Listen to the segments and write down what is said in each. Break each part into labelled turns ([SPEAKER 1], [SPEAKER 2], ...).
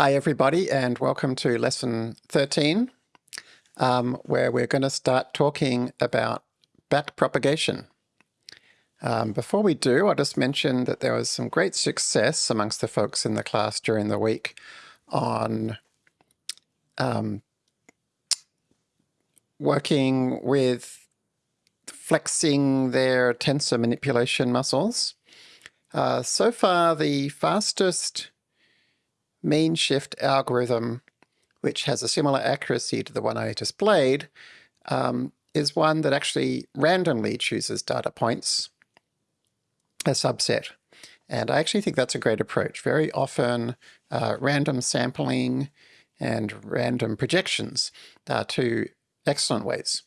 [SPEAKER 1] Hi everybody and welcome to lesson 13 um, where we're going to start talking about backpropagation. Um, before we do I'll just mention that there was some great success amongst the folks in the class during the week on um, working with flexing their tensor manipulation muscles. Uh, so far the fastest mean shift algorithm, which has a similar accuracy to the one I displayed, um, is one that actually randomly chooses data points, a subset. And I actually think that's a great approach. Very often uh, random sampling and random projections are two excellent ways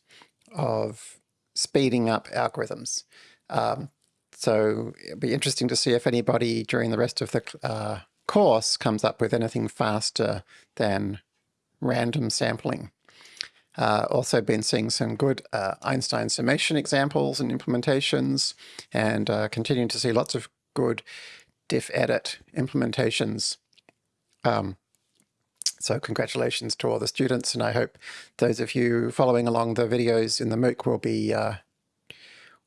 [SPEAKER 1] of speeding up algorithms. Um, so it'd be interesting to see if anybody during the rest of the uh, course comes up with anything faster than random sampling. Uh, also been seeing some good uh, Einstein summation examples and implementations, and uh, continuing to see lots of good diff-edit implementations. Um, so congratulations to all the students, and I hope those of you following along the videos in the MOOC will be uh,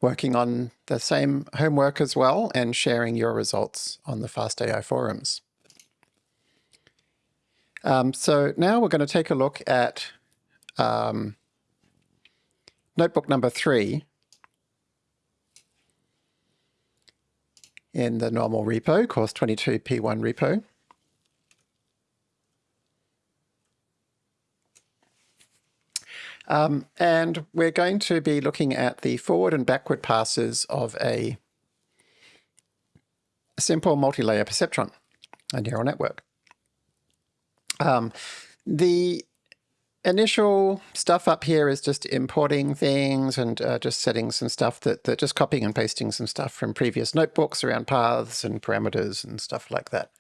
[SPEAKER 1] working on the same homework as well and sharing your results on the FastAI forums. Um, so now we're going to take a look at um, notebook number three in the normal repo, course 22 P1 repo. Um, and we're going to be looking at the forward and backward passes of a simple multi-layer perceptron, a neural network. Um, the initial stuff up here is just importing things and uh, just setting some stuff that, that just copying and pasting some stuff from previous notebooks around paths and parameters and stuff like that.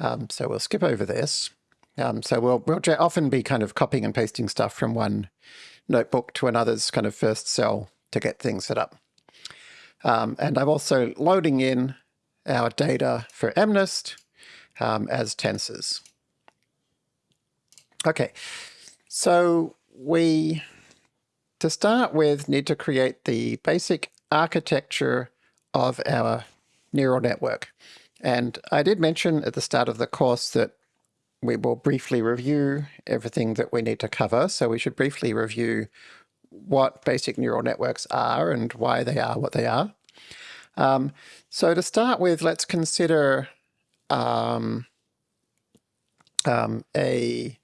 [SPEAKER 1] Um, so we'll skip over this. Um, so we'll, we'll often be kind of copying and pasting stuff from one notebook to another's kind of first cell to get things set up. Um, and I'm also loading in our data for MNIST um, as tensors. Okay, so we, to start with, need to create the basic architecture of our neural network. And I did mention at the start of the course that we will briefly review everything that we need to cover. So we should briefly review what basic neural networks are and why they are what they are. Um, so to start with, let's consider um, um, a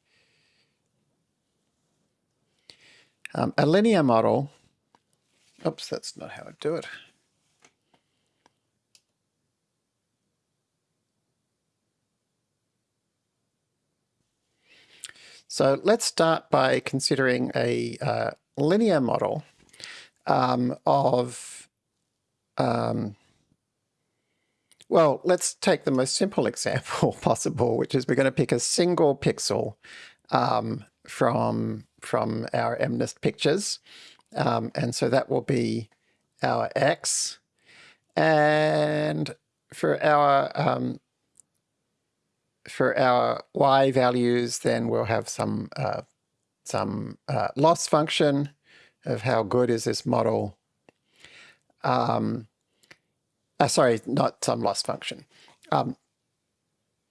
[SPEAKER 1] Um, a linear model, oops, that's not how I do it. So let's start by considering a uh, linear model um, of, um, well, let's take the most simple example possible, which is we're going to pick a single pixel um, from from our MNIST pictures. Um, and so that will be our X. And for our um, for our Y values, then we'll have some uh, some uh, loss function of how good is this model. Um, uh, sorry, not some loss function. Um,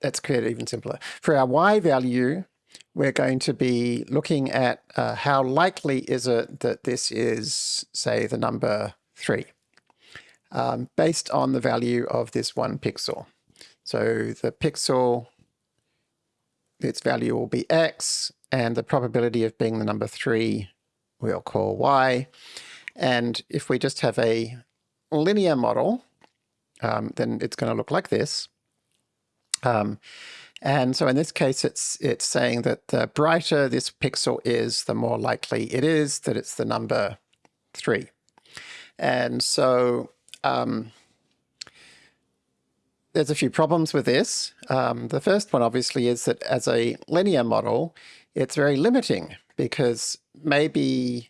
[SPEAKER 1] let's create it even simpler. For our Y value, we're going to be looking at uh, how likely is it that this is, say, the number 3, um, based on the value of this one pixel. So the pixel, its value will be x, and the probability of being the number 3 we'll call y. And if we just have a linear model, um, then it's going to look like this. Um, and so in this case, it's it's saying that the brighter this pixel is, the more likely it is that it's the number three. And so um, there's a few problems with this. Um, the first one obviously is that as a linear model, it's very limiting because maybe,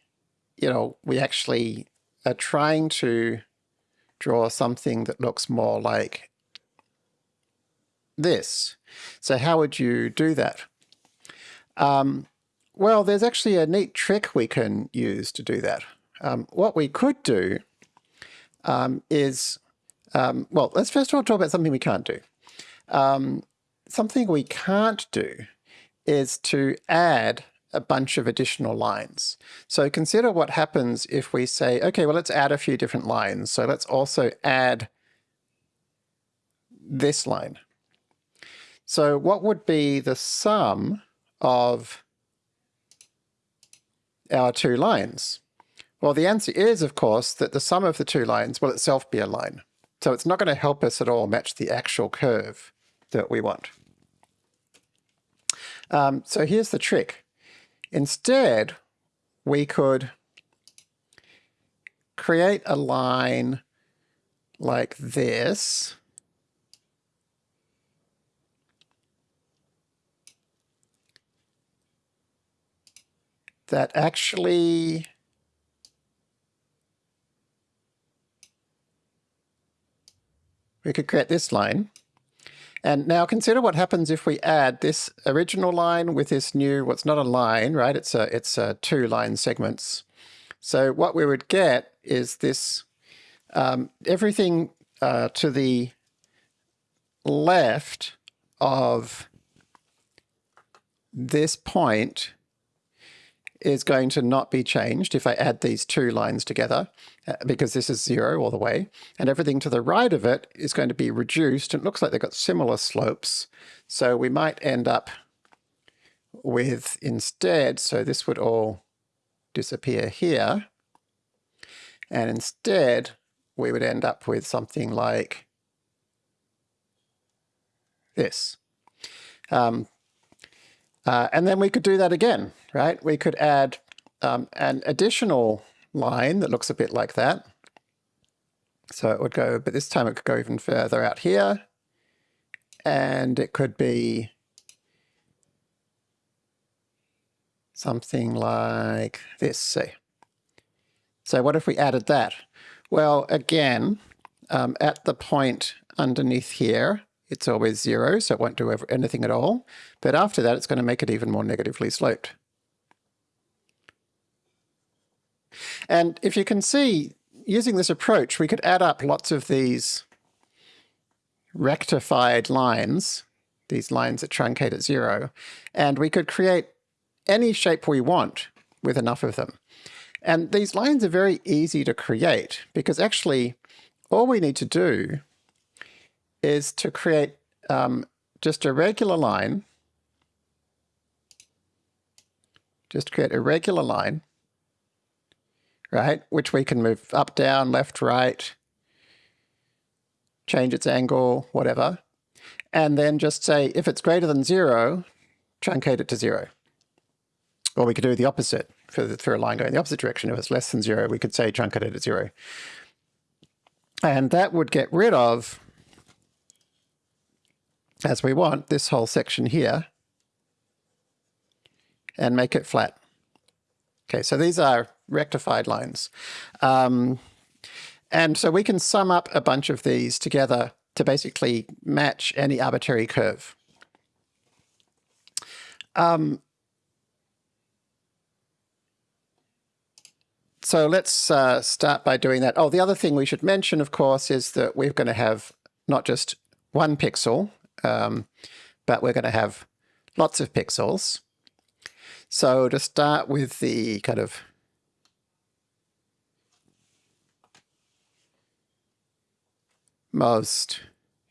[SPEAKER 1] you know, we actually are trying to draw something that looks more like this. So how would you do that? Um, well, there's actually a neat trick we can use to do that. Um, what we could do um, is, um, well, let's first of all talk about something we can't do. Um, something we can't do is to add a bunch of additional lines. So consider what happens if we say, okay, well, let's add a few different lines. So let's also add this line. So what would be the sum of our two lines? Well, the answer is, of course, that the sum of the two lines will itself be a line. So it's not going to help us at all match the actual curve that we want. Um, so here's the trick. Instead, we could create a line like this. That actually we could create this line and now consider what happens if we add this original line with this new, what's well, not a line, right? It's a, it's a two line segments. So what we would get is this, um, everything uh, to the left of this point is going to not be changed if I add these two lines together, uh, because this is zero all the way, and everything to the right of it is going to be reduced. It looks like they've got similar slopes, so we might end up with instead, so this would all disappear here, and instead we would end up with something like this. Um, uh, and then we could do that again, right? We could add um, an additional line that looks a bit like that. So it would go, but this time it could go even further out here. And it could be something like this, say. So what if we added that? Well, again, um, at the point underneath here, it's always zero, so it won't do anything at all. But after that, it's going to make it even more negatively sloped. And if you can see, using this approach, we could add up lots of these rectified lines, these lines that truncate at zero, and we could create any shape we want with enough of them. And these lines are very easy to create because actually all we need to do is to create um, just a regular line, just create a regular line, right, which we can move up, down, left, right, change its angle, whatever, and then just say if it's greater than zero, truncate it to zero. Or we could do the opposite for, the, for a line going the opposite direction. If it's less than zero, we could say truncate it to zero. And that would get rid of as we want this whole section here and make it flat. Okay, so these are rectified lines. Um, and so we can sum up a bunch of these together to basically match any arbitrary curve. Um, so let's uh, start by doing that. Oh, the other thing we should mention, of course, is that we're going to have not just one pixel, um, but we're going to have lots of pixels. So to start with the kind of most,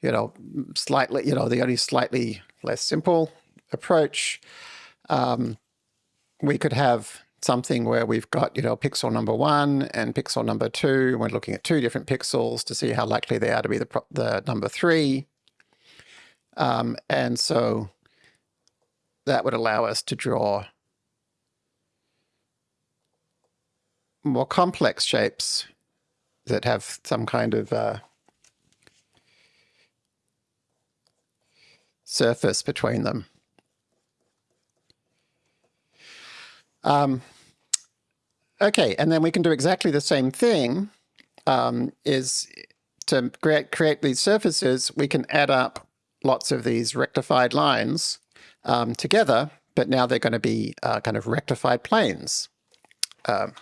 [SPEAKER 1] you know, slightly, you know, the only slightly less simple approach, um, we could have something where we've got, you know, pixel number one and pixel number two, we're looking at two different pixels to see how likely they are to be the, the number three. Um, and so that would allow us to draw more complex shapes that have some kind of uh, surface between them. Um, okay, and then we can do exactly the same thing um, is to create, create these surfaces, we can add up lots of these rectified lines um, together, but now they're going to be uh, kind of rectified planes. Um,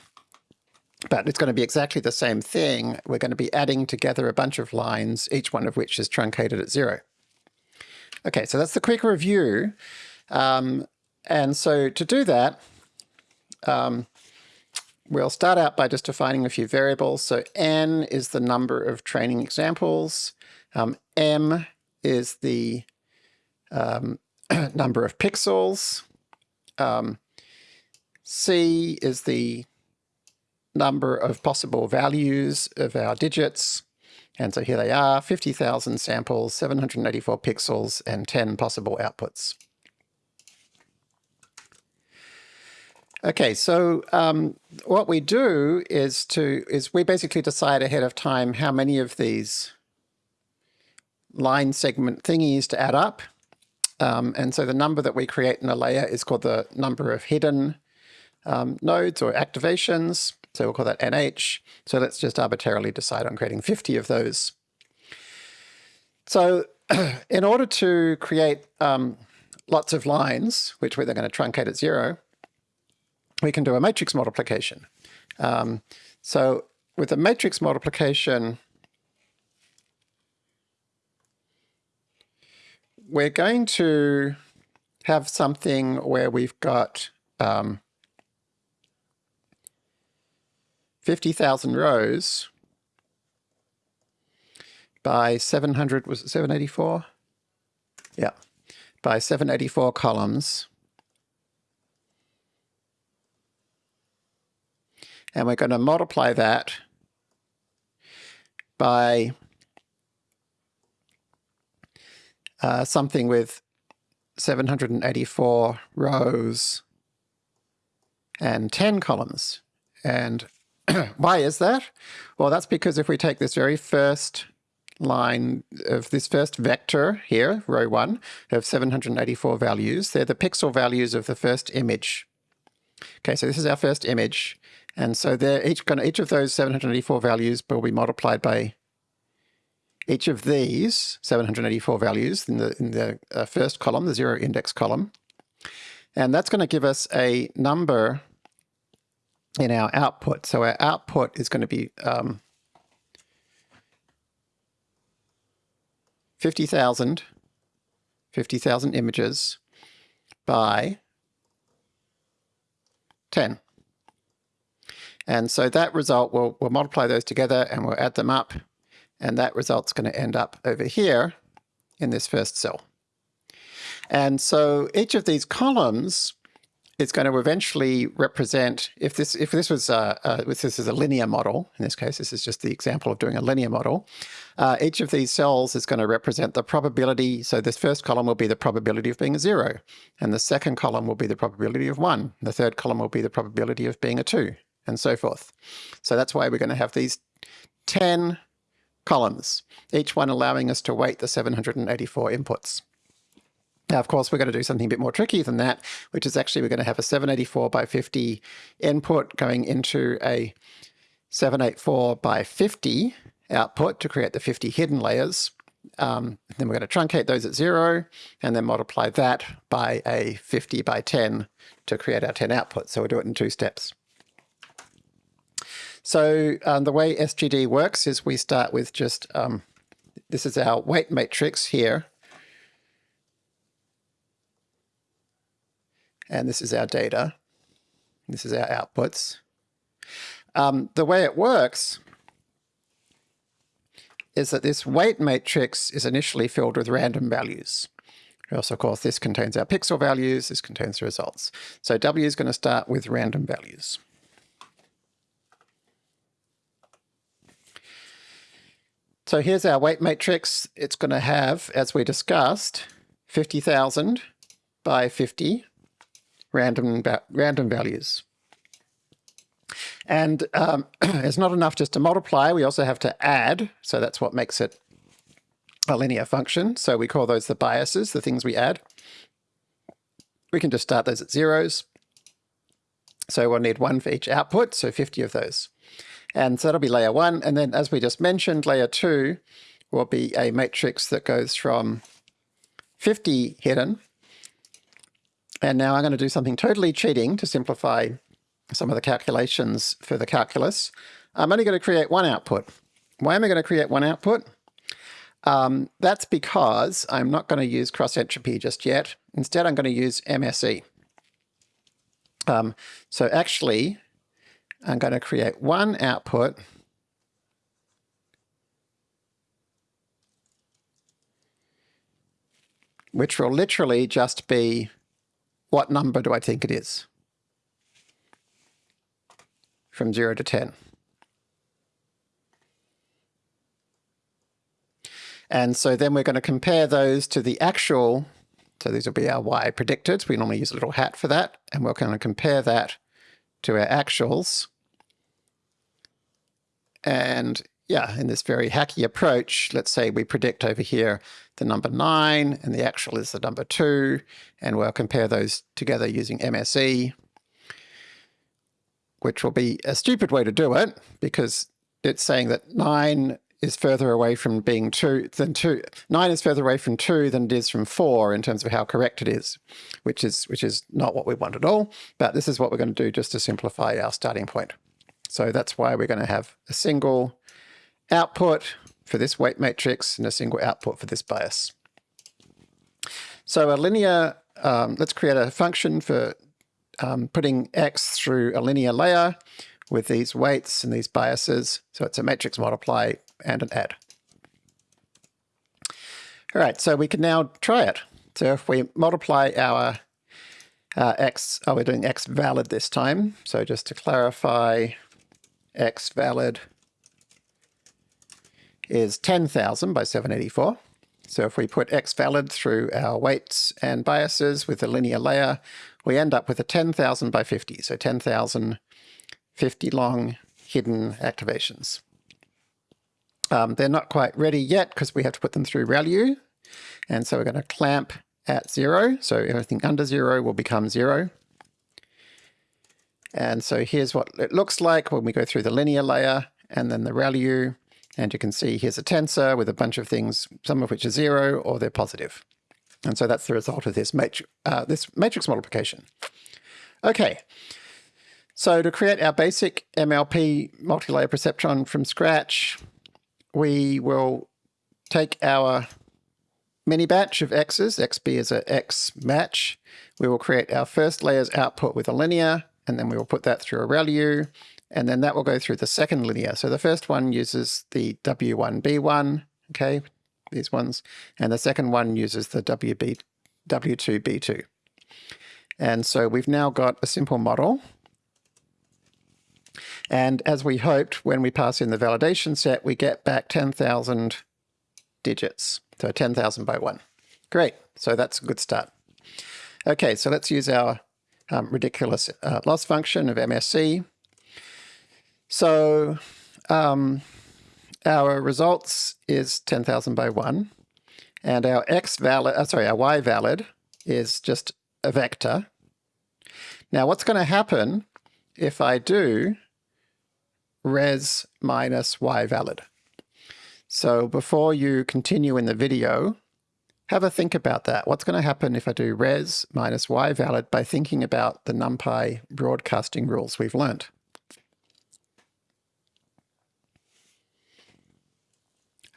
[SPEAKER 1] but it's going to be exactly the same thing. We're going to be adding together a bunch of lines, each one of which is truncated at zero. Okay, so that's the quick review. Um, and so to do that, um, we'll start out by just defining a few variables. So n is the number of training examples. Um, m is the um, number of pixels. Um, c is the number of possible values of our digits. And so here they are, 50,000 samples, 784 pixels, and 10 possible outputs. Okay, so um, what we do is to is we basically decide ahead of time how many of these line segment thingies to add up. Um, and so the number that we create in a layer is called the number of hidden um, nodes or activations. So we'll call that NH. So let's just arbitrarily decide on creating 50 of those. So in order to create um, lots of lines, which we're then going to truncate at zero, we can do a matrix multiplication. Um, so with a matrix multiplication, we're going to have something where we've got um, 50,000 rows by 700, was it 784? Yeah, by 784 columns. And we're going to multiply that by uh, something with 784 rows and 10 columns. And Why is that? Well, that's because if we take this very first line of this first vector here, row one, of 784 values, they're the pixel values of the first image. Okay, so this is our first image. And so they're each, each of those 784 values will be multiplied by each of these 784 values in the, in the uh, first column, the zero index column. And that's going to give us a number in our output. So our output is going to be um, 50,000 50,000 images by 10. And so that result, we'll, we'll multiply those together and we'll add them up. And that result's going to end up over here in this first cell. And so each of these columns is going to eventually represent if this if this was uh, uh, if this is a linear model in this case this is just the example of doing a linear model uh, each of these cells is going to represent the probability so this first column will be the probability of being a zero and the second column will be the probability of one the third column will be the probability of being a two and so forth so that's why we're going to have these 10 columns each one allowing us to weight the 784 inputs now, of course, we're going to do something a bit more tricky than that, which is actually we're going to have a 784 by 50 input going into a 784 by 50 output to create the 50 hidden layers. Um, then we're going to truncate those at zero and then multiply that by a 50 by 10 to create our 10 outputs. So we'll do it in two steps. So um, the way SGD works is we start with just, um, this is our weight matrix here and this is our data. This is our outputs. Um, the way it works is that this weight matrix is initially filled with random values. Also, of course, this contains our pixel values, this contains the results. So W is going to start with random values. So here's our weight matrix. It's going to have, as we discussed, 50,000 by 50 random, random values. And um, it's not enough just to multiply, we also have to add, so that's what makes it a linear function. So we call those the biases, the things we add. We can just start those at zeros. So we'll need one for each output, so 50 of those. And so that'll be layer one. And then as we just mentioned, layer two will be a matrix that goes from 50 hidden. And now I'm going to do something totally cheating to simplify some of the calculations for the calculus. I'm only going to create one output. Why am I going to create one output? Um, that's because I'm not going to use cross entropy just yet. Instead, I'm going to use MSE. Um, so actually, I'm going to create one output which will literally just be what number do I think it is from 0 to 10. And so then we're going to compare those to the actual, so these will be our y predicted. We normally use a little hat for that, and we're going to compare that to our actuals. And yeah, in this very hacky approach, let's say we predict over here the number 9 and the actual is the number 2, and we'll compare those together using MSE, which will be a stupid way to do it because it's saying that 9 is further away from being 2 than 2. 9 is further away from 2 than it is from 4 in terms of how correct it is, which is, which is not what we want at all, but this is what we're going to do just to simplify our starting point. So that's why we're going to have a single output for this weight matrix and a single output for this bias. So a linear, um, let's create a function for um, putting x through a linear layer with these weights and these biases. So it's a matrix multiply and an add. All right, so we can now try it. So if we multiply our uh, x, oh, we're doing x valid this time. So just to clarify, x valid is 10,000 by 784. So if we put x valid through our weights and biases with a linear layer, we end up with a 10,000 by 50. So 10,000 50 long hidden activations. Um, they're not quite ready yet because we have to put them through ReLU. And so we're going to clamp at zero. So everything under zero will become zero. And so here's what it looks like when we go through the linear layer and then the ReLU. And you can see here's a tensor with a bunch of things, some of which are zero or they're positive. And so that's the result of this, uh, this matrix multiplication. Okay, so to create our basic MLP multi-layer perceptron from scratch, we will take our mini batch of x's, xb is a x batch. We will create our first layer's output with a linear, and then we will put that through a ReLU, and then that will go through the second linear. So the first one uses the W1B1, okay, these ones, and the second one uses the WB, W2B2. And so we've now got a simple model. And as we hoped, when we pass in the validation set, we get back 10,000 digits. So 10,000 by 1. Great. So that's a good start. Okay, so let's use our um, ridiculous uh, loss function of MSE. So um, our results is 10,000 by 1. And our x valid, uh, sorry, our y valid is just a vector. Now what's going to happen if I do res minus y valid? So before you continue in the video, have a think about that. What's going to happen if I do res minus y valid by thinking about the NumPy broadcasting rules we've learned?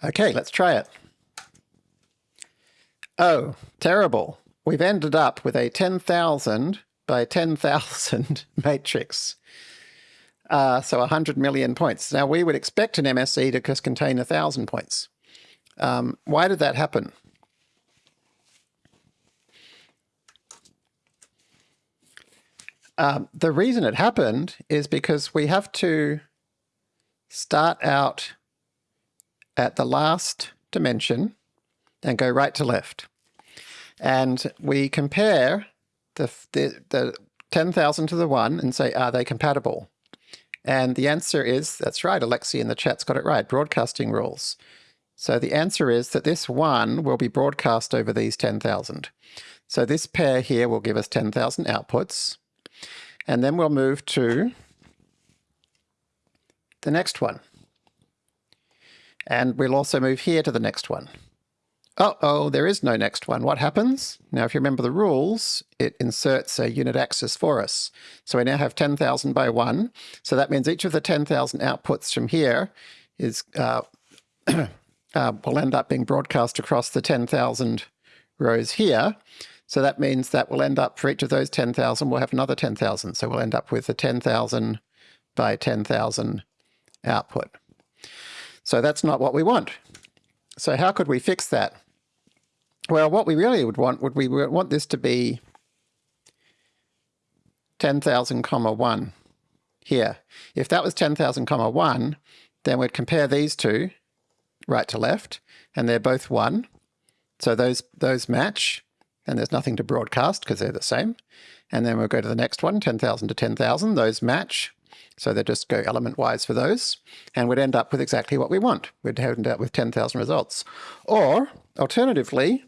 [SPEAKER 1] Okay, let's try it. Oh, terrible. We've ended up with a 10,000 by 10,000 matrix. Uh, so 100 million points. Now we would expect an MSE to just contain 1,000 points. Um, why did that happen? Um, the reason it happened is because we have to start out at the last dimension and go right to left. And we compare the, the, the 10,000 to the 1 and say, are they compatible? And the answer is, that's right, Alexi in the chat's got it right, broadcasting rules. So the answer is that this 1 will be broadcast over these 10,000. So this pair here will give us 10,000 outputs. And then we'll move to the next one. And we'll also move here to the next one. uh-oh, there is no next one. What happens? Now, if you remember the rules, it inserts a unit axis for us. So we now have 10,000 by 1. So that means each of the 10,000 outputs from here is uh, uh, will end up being broadcast across the 10,000 rows here. So that means that we'll end up, for each of those 10,000, we'll have another 10,000. So we'll end up with a 10,000 by 10,000 output. So that's not what we want. So how could we fix that? Well, what we really would want, would we want this to be 10,000 comma 1 here. If that was 10,000 comma 1, then we'd compare these two, right to left, and they're both 1. So those, those match, and there's nothing to broadcast because they're the same. And then we'll go to the next one, 10,000 to 10,000. Those match. So they just go element-wise for those. And we'd end up with exactly what we want. We'd end up with 10,000 results. Or, alternatively,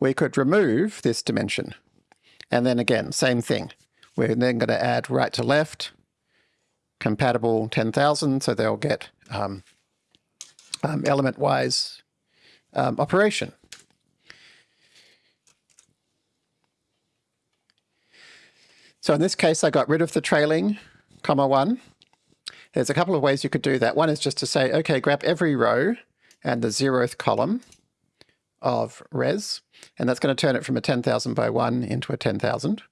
[SPEAKER 1] we could remove this dimension. And then again, same thing. We're then going to add right to left, compatible 10,000, so they'll get um, um, element-wise um, operation. So in this case, I got rid of the trailing comma one. There's a couple of ways you could do that. One is just to say, okay, grab every row and the zeroth column of res, and that's going to turn it from a 10,000 by 1 into a 10,000.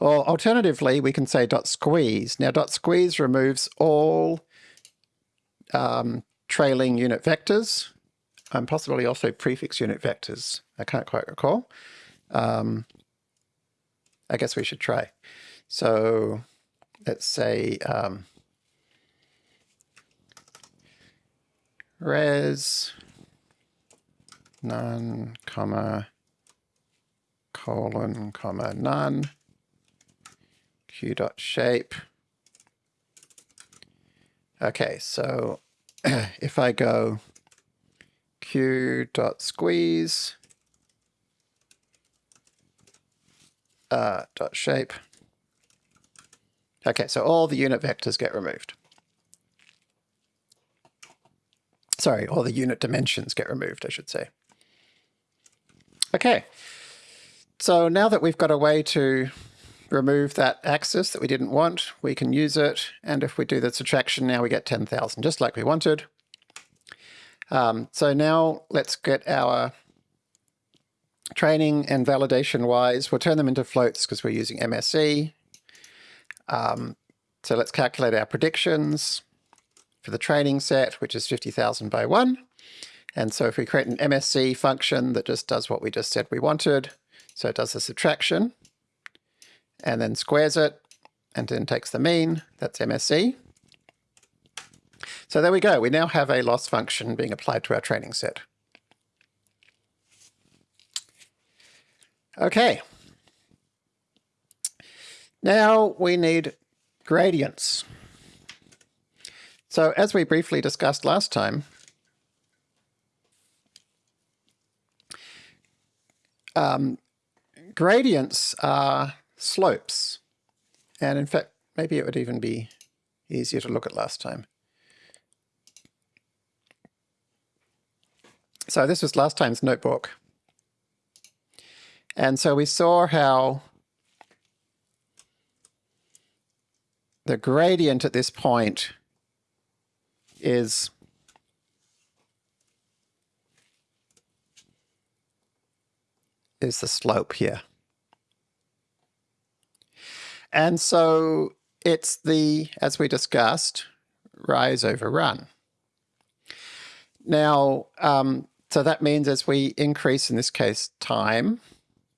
[SPEAKER 1] Or alternatively, we can say dot squeeze. Now dot squeeze removes all um, trailing unit vectors, and possibly also prefix unit vectors. I can't quite recall. Um, I guess we should try. So let's say um, res none, comma, colon, comma, none, q dot shape. Okay, so if I go q dot squeeze uh, dot shape. Okay, so all the unit vectors get removed. Sorry, all the unit dimensions get removed, I should say. Okay, so now that we've got a way to remove that axis that we didn't want, we can use it. And if we do the subtraction, now we get 10,000, just like we wanted. Um, so now let's get our training and validation y's, we'll turn them into floats because we're using MSE. Um, so let's calculate our predictions for the training set, which is 50,000 by 1. And so if we create an MSE function that just does what we just said we wanted, so it does the subtraction, and then squares it, and then takes the mean, that's MSE. So there we go, we now have a loss function being applied to our training set. Okay. Now we need gradients. So as we briefly discussed last time, um, gradients are slopes. And in fact, maybe it would even be easier to look at last time. So this was last time's notebook. And so we saw how the gradient at this point is is the slope here. And so it's the, as we discussed, rise over run. Now, um, so that means as we increase, in this case, time,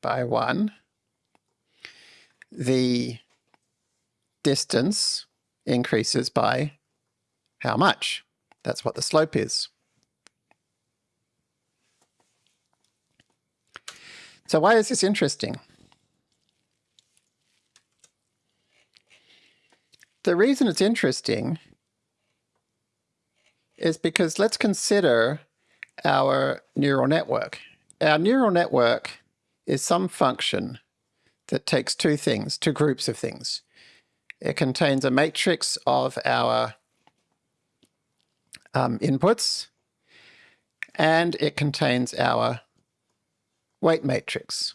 [SPEAKER 1] by 1, the distance increases by how much? That's what the slope is. So why is this interesting? The reason it's interesting is because let's consider our neural network. Our neural network is some function that takes two things, two groups of things. It contains a matrix of our um, inputs, and it contains our weight matrix.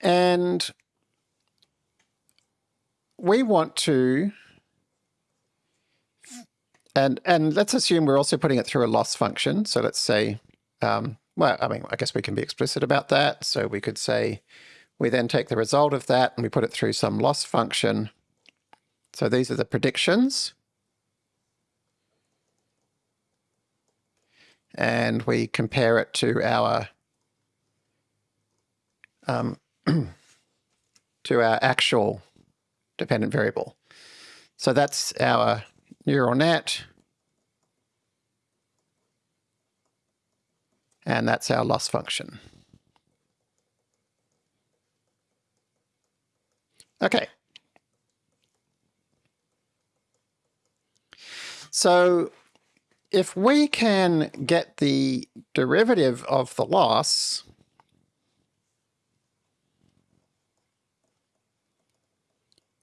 [SPEAKER 1] And we want to, and, and let's assume we're also putting it through a loss function. So let's say, um, well, I mean, I guess we can be explicit about that. So we could say, we then take the result of that and we put it through some loss function. So these are the predictions. And we compare it to our um, to our actual dependent variable. So that's our neural net. And that's our loss function. Okay. So if we can get the derivative of the loss,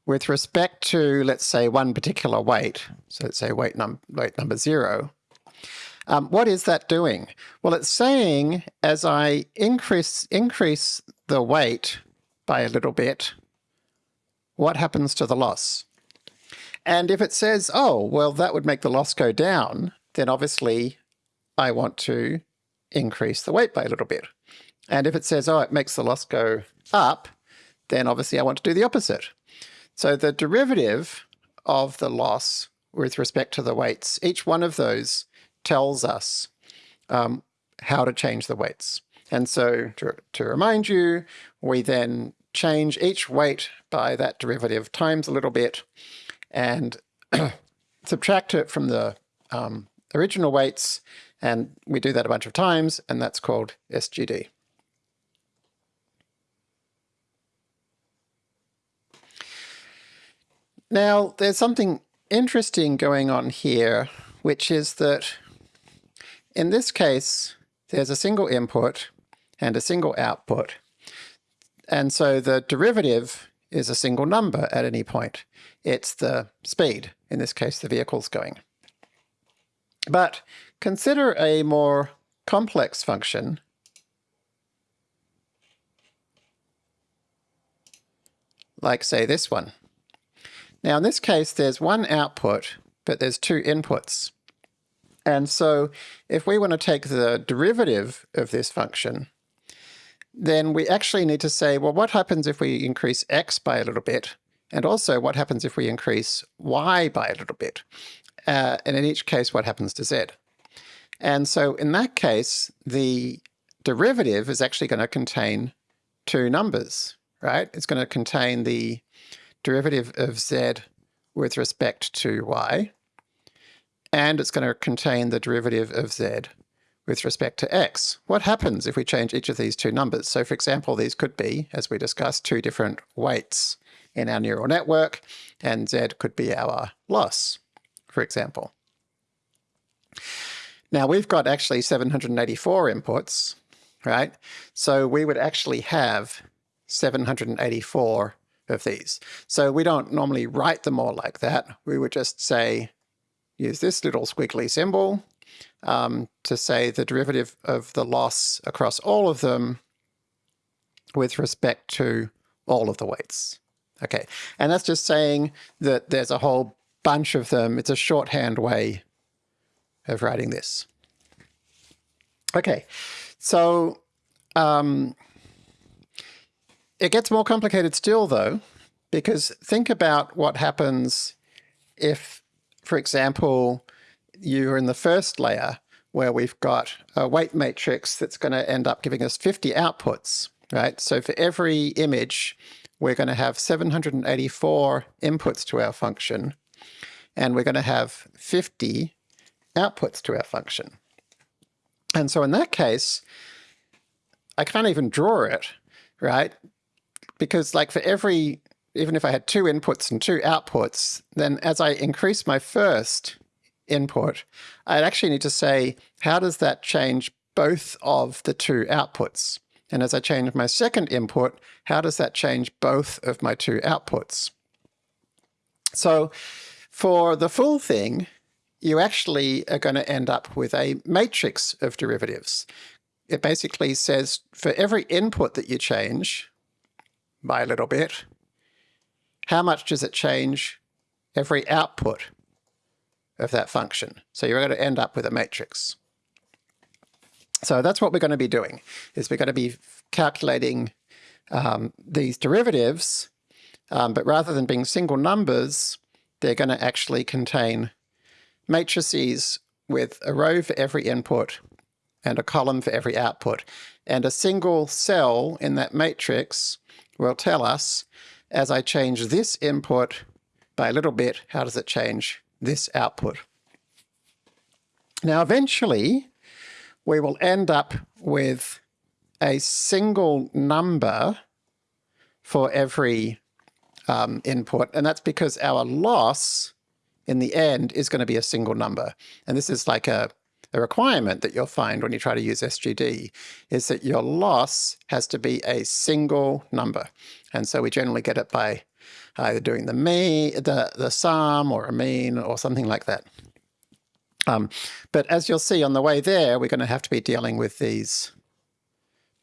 [SPEAKER 1] with respect to, let's say, one particular weight, so let's say weight, num weight number zero, um, what is that doing? Well, it's saying as I increase, increase the weight by a little bit, what happens to the loss? And if it says, oh, well, that would make the loss go down, then obviously I want to increase the weight by a little bit. And if it says, oh, it makes the loss go up, then obviously I want to do the opposite. So the derivative of the loss with respect to the weights, each one of those tells us um, how to change the weights. And so to, to remind you, we then change each weight by that derivative times a little bit and subtract it from the um, original weights. And we do that a bunch of times, and that's called SGD. Now, there's something interesting going on here, which is that in this case, there's a single input and a single output. And so the derivative is a single number at any point. It's the speed, in this case the vehicle's going. But consider a more complex function like say this one. Now in this case, there's one output, but there's two inputs. And so if we want to take the derivative of this function, then we actually need to say, well, what happens if we increase x by a little bit? And also, what happens if we increase y by a little bit? Uh, and in each case, what happens to z? And so in that case, the derivative is actually going to contain two numbers, right? It's going to contain the derivative of z with respect to y, and it's going to contain the derivative of z with respect to x. What happens if we change each of these two numbers? So for example, these could be, as we discussed, two different weights in our neural network, and z could be our loss, for example. Now we've got actually 784 inputs, right? So we would actually have 784 of these. So we don't normally write them all like that. We would just say, use this little squiggly symbol um, to say the derivative of the loss across all of them with respect to all of the weights. Okay, and that's just saying that there's a whole bunch of them. It's a shorthand way of writing this. Okay, so um, it gets more complicated still, though, because think about what happens if, for example, you're in the first layer where we've got a weight matrix that's going to end up giving us 50 outputs, right? So for every image, we're going to have 784 inputs to our function, and we're going to have 50 outputs to our function. And so in that case, I can't even draw it, right? because like for every, even if I had two inputs and two outputs, then as I increase my first input, I'd actually need to say, how does that change both of the two outputs? And as I change my second input, how does that change both of my two outputs? So for the full thing, you actually are going to end up with a matrix of derivatives. It basically says for every input that you change by a little bit, how much does it change every output of that function? So you're going to end up with a matrix. So that's what we're going to be doing, is we're going to be calculating um, these derivatives, um, but rather than being single numbers, they're going to actually contain matrices with a row for every input and a column for every output. And a single cell in that matrix will tell us, as I change this input by a little bit, how does it change this output? Now, eventually, we will end up with a single number for every um, input, and that's because our loss in the end is going to be a single number. And this is like a, a requirement that you'll find when you try to use SGD, is that your loss has to be a single number. And so we generally get it by either doing the mean, the, the sum or a mean or something like that. Um, but as you'll see on the way there, we're going to have to be dealing with these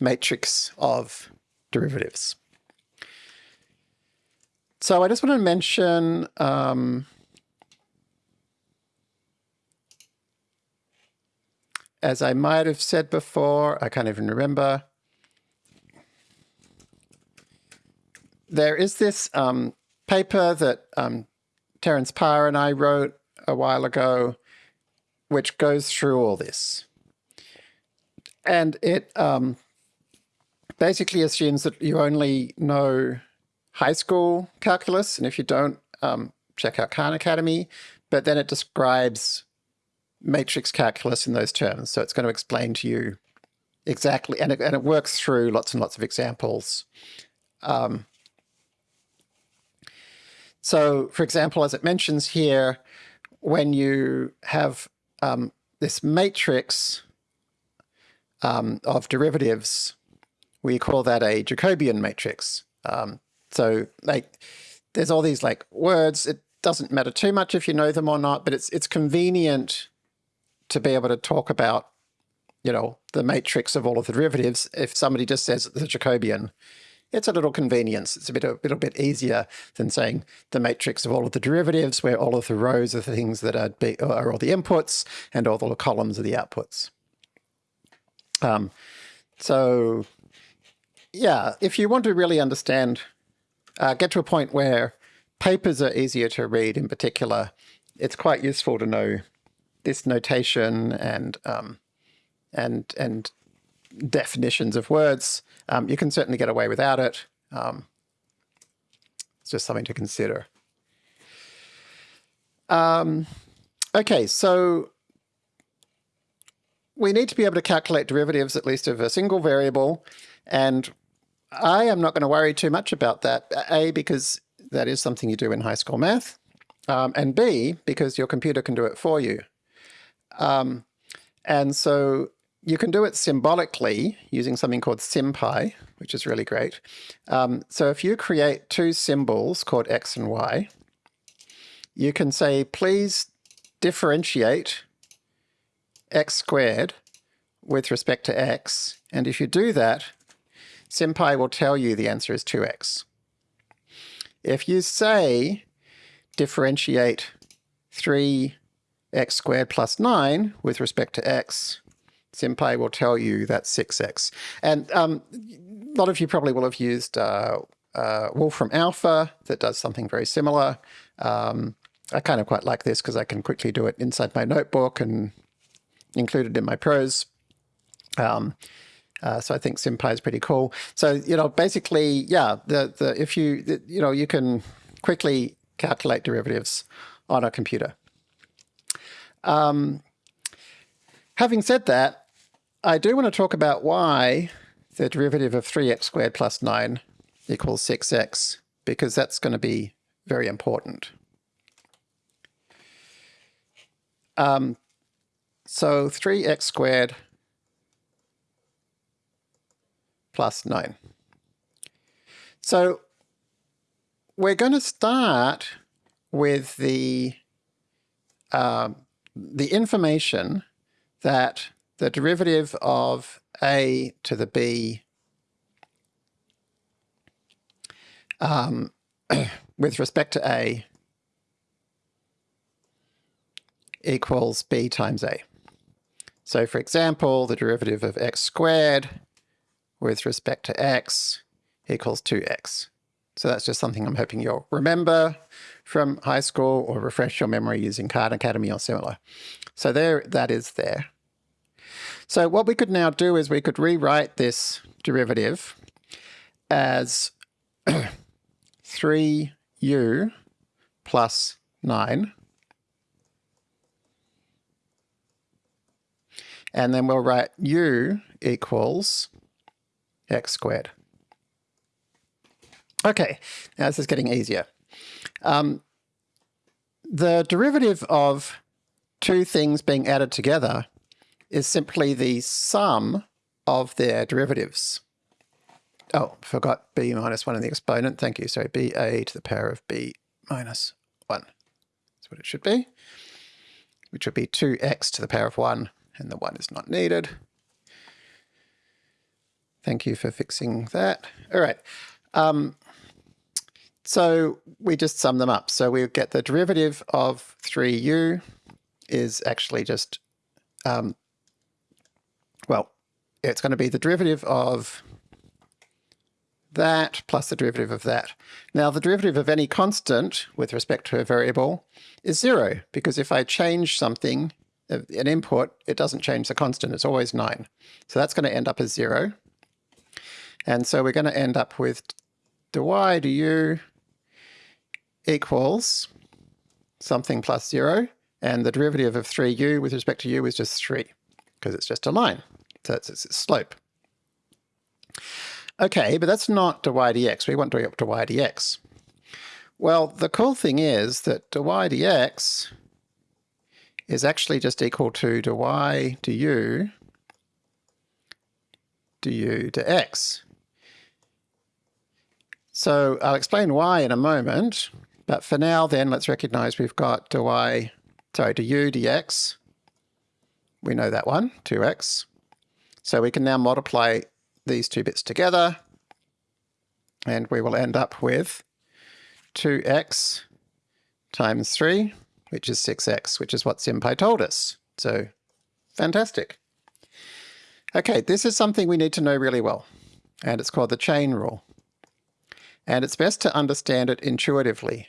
[SPEAKER 1] matrix of derivatives. So I just want to mention um, as I might have said before, I can't even remember, there is this um, paper that um, Terence Parr and I wrote a while ago, which goes through all this. And it um, basically assumes that you only know high school calculus, and if you don't, um, check out Khan Academy, but then it describes matrix calculus in those terms. So it's going to explain to you exactly, and it, and it works through lots and lots of examples. Um, so for example, as it mentions here, when you have um, this matrix um, of derivatives, we call that a Jacobian matrix. Um, so like, there's all these like words. It doesn't matter too much if you know them or not, but it's it's convenient to be able to talk about, you know, the matrix of all of the derivatives. If somebody just says the Jacobian, it's a little convenience. It's a bit a little bit easier than saying the matrix of all of the derivatives, where all of the rows are the things that are, be, are all the inputs and all the columns are the outputs. Um, so yeah, if you want to really understand, uh, get to a point where papers are easier to read in particular, it's quite useful to know this notation and um, and and definitions of words. Um, you can certainly get away without it. Um, it's just something to consider. Um, okay, so we need to be able to calculate derivatives at least of a single variable. And I am not going to worry too much about that. A, because that is something you do in high school math. Um, and B, because your computer can do it for you. Um, and so you can do it symbolically using something called SymPy, which is really great. Um, so if you create two symbols called x and y, you can say, please differentiate x squared with respect to x. And if you do that, SymPy will tell you the answer is 2x. If you say differentiate 3 x squared plus 9 with respect to x, SymPy will tell you that's 6x. And um, a lot of you probably will have used uh, uh, Wolfram Alpha that does something very similar. Um, I kind of quite like this because I can quickly do it inside my notebook and include it in my prose. Um, uh, so I think SymPy is pretty cool. So, you know, basically, yeah, the, the, if you, the, you know, you can quickly calculate derivatives on a computer. Um, having said that, I do want to talk about why the derivative of 3x squared plus 9 equals 6x, because that's going to be very important. Um, so 3x squared plus 9. So we're going to start with the um, the information that the derivative of a to the b um, with respect to a equals b times a. So for example, the derivative of x squared with respect to x equals 2x. So that's just something I'm hoping you'll remember from high school or refresh your memory using Khan Academy or similar. So there, that is there. So what we could now do is we could rewrite this derivative as 3u plus 9 And then we'll write u equals x squared. Okay, now this is getting easier. Um, the derivative of two things being added together is simply the sum of their derivatives. Oh, forgot b minus 1 in the exponent. Thank you. So ba to the power of b minus 1. That's what it should be, which would be 2x to the power of 1 and the 1 is not needed. Thank you for fixing that. All right. Um, so we just sum them up. So we get the derivative of 3u is actually just, um, well, it's going to be the derivative of that plus the derivative of that. Now the derivative of any constant with respect to a variable is zero, because if I change something, an input, it doesn't change the constant, it's always 9. So that's going to end up as 0. And so we're going to end up with dy du equals something plus 0, and the derivative of 3u with respect to u is just 3, because it's just a line. So it's, it's slope. Okay, but that's not dy dx. We want dy up to y dx. Well, the cool thing is that dy dx is actually just equal to dy du du dx. So I'll explain why in a moment, but for now then let's recognize we've got dy, sorry, du dx. We know that one, 2x. So we can now multiply these two bits together and we will end up with 2x times 3 which is 6x, which is what SymPy told us. So fantastic. Okay, this is something we need to know really well, and it's called the chain rule. And it's best to understand it intuitively.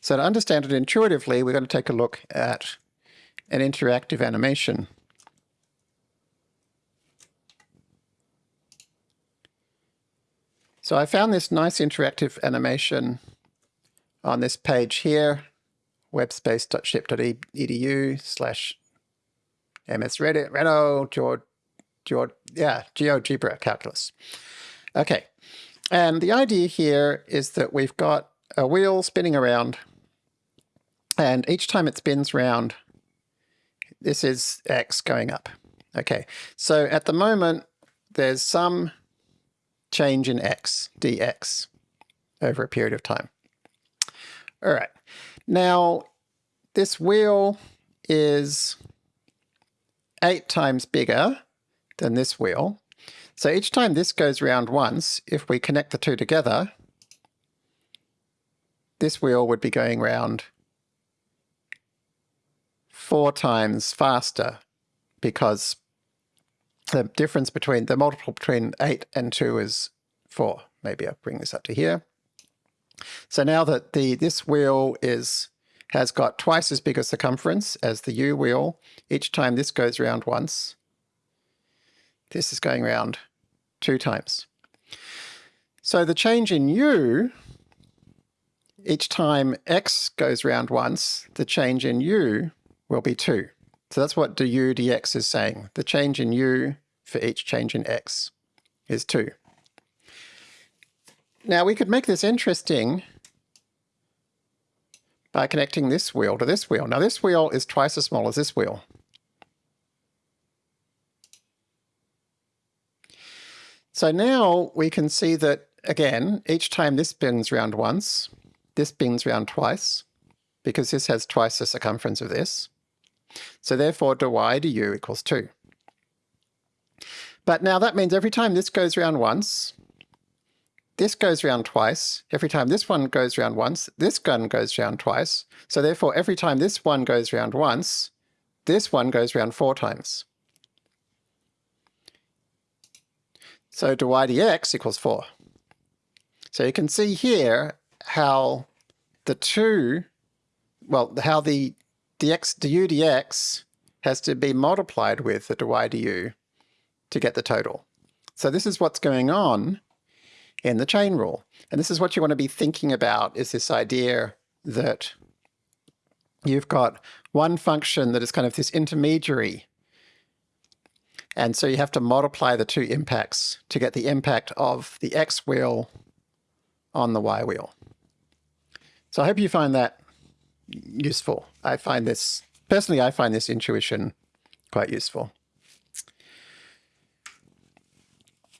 [SPEAKER 1] So to understand it intuitively, we're going to take a look at an interactive animation. So I found this nice interactive animation on this page here webspace.ship.edu slash msreddit, Reno, George, George, yeah, GeoGebra calculus. Okay, and the idea here is that we've got a wheel spinning around, and each time it spins round, this is x going up. Okay, so at the moment, there's some change in x, dx, over a period of time. All right, now, this wheel is eight times bigger than this wheel. So each time this goes round once, if we connect the two together, this wheel would be going round four times faster because the difference between the multiple between 8 and 2 is 4. Maybe I'll bring this up to here. So now that the this wheel is has got twice as big a circumference as the U wheel, each time this goes around once, this is going around two times. So the change in U, each time x goes round once, the change in u will be 2. So that's what du dx is saying. The change in u for each change in x is 2. Now we could make this interesting by connecting this wheel to this wheel. Now this wheel is twice as small as this wheel. So now we can see that, again, each time this spins round once, this spins round twice, because this has twice the circumference of this. So therefore, dy du equals 2. But now that means every time this goes around once, this goes around twice. Every time this one goes around once, this gun goes around twice. So therefore, every time this one goes around once, this one goes around four times. So dy dx equals 4. So you can see here how the two, well, how the dx du dx has to be multiplied with the dy du to get the total. So this is what's going on in the chain rule. And this is what you want to be thinking about is this idea that you've got one function that is kind of this intermediary. And so you have to multiply the two impacts to get the impact of the x wheel on the y wheel. So I hope you find that useful. I find this, personally, I find this intuition quite useful.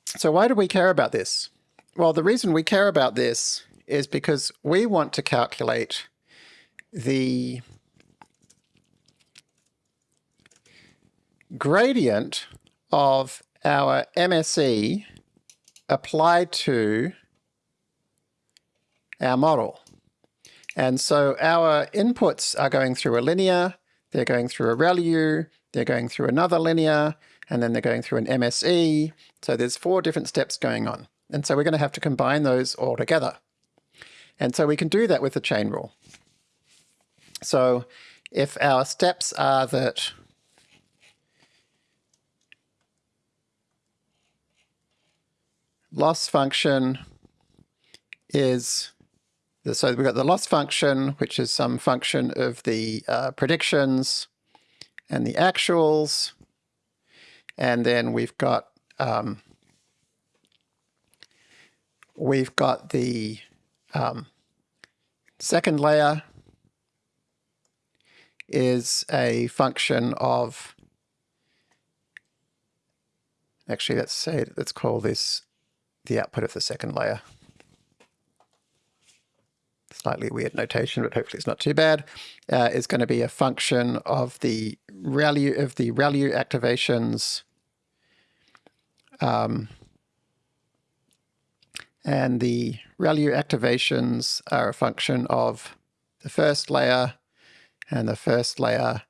[SPEAKER 1] So why do we care about this? Well, the reason we care about this is because we want to calculate the gradient of our MSE applied to our model. And so our inputs are going through a linear, they're going through a ReLU, they're going through another linear, and then they're going through an MSE. So there's four different steps going on. And so we're going to have to combine those all together. And so we can do that with the chain rule. So if our steps are that loss function is, so we've got the loss function, which is some function of the uh, predictions and the actuals. And then we've got um, we've got the um, second layer is a function of actually let's say let's call this the output of the second layer slightly weird notation but hopefully it's not too bad uh, is going to be a function of the ReLU of the ReLU activations um, and the ReLU activations are a function of the first layer, and the first layer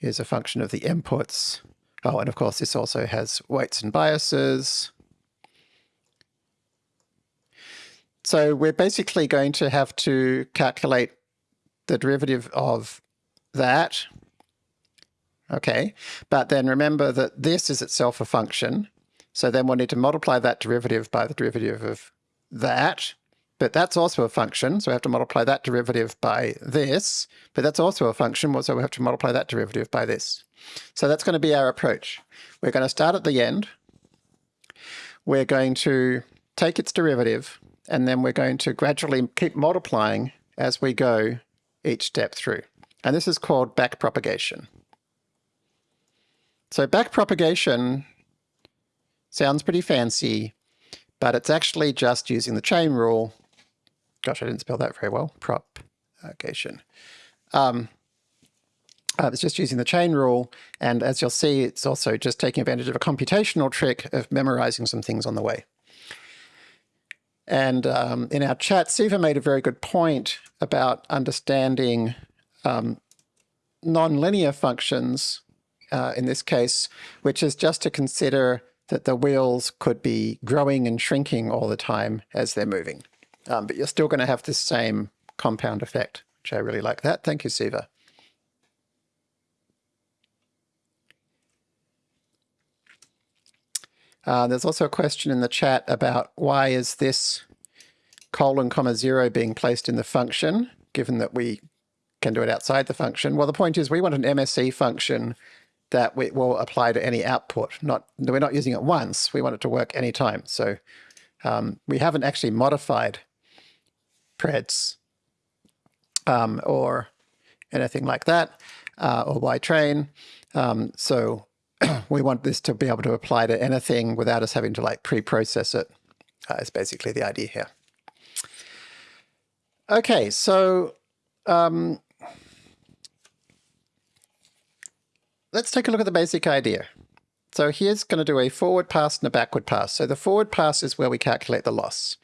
[SPEAKER 1] is a function of the inputs. Oh, and of course this also has weights and biases. So we're basically going to have to calculate the derivative of that. Okay, but then remember that this is itself a function. So then we'll need to multiply that derivative by the derivative of that, but that's also a function, so we have to multiply that derivative by this, but that's also a function, so we have to multiply that derivative by this. So that's going to be our approach. We're going to start at the end. We're going to take its derivative, and then we're going to gradually keep multiplying as we go each step through. And this is called backpropagation. So backpropagation sounds pretty fancy, but it's actually just using the chain rule. Gosh, I didn't spell that very well. Propagation. Um, uh, it's just using the chain rule, and as you'll see, it's also just taking advantage of a computational trick of memorizing some things on the way. And um, in our chat, Siva made a very good point about understanding um, nonlinear functions uh, in this case, which is just to consider that the wheels could be growing and shrinking all the time as they're moving. Um, but you're still going to have the same compound effect, which I really like that. Thank you, Siva. Uh, there's also a question in the chat about why is this colon comma zero being placed in the function, given that we can do it outside the function. Well, the point is we want an MSE function that we will apply to any output. Not We're not using it once, we want it to work anytime. So um, we haven't actually modified preds um, or anything like that, uh, or ytrain. Um, so we want this to be able to apply to anything without us having to like pre-process it. Uh, is basically the idea here. Okay, so um, let's take a look at the basic idea. So here's going to do a forward pass and a backward pass. So the forward pass is where we calculate the loss.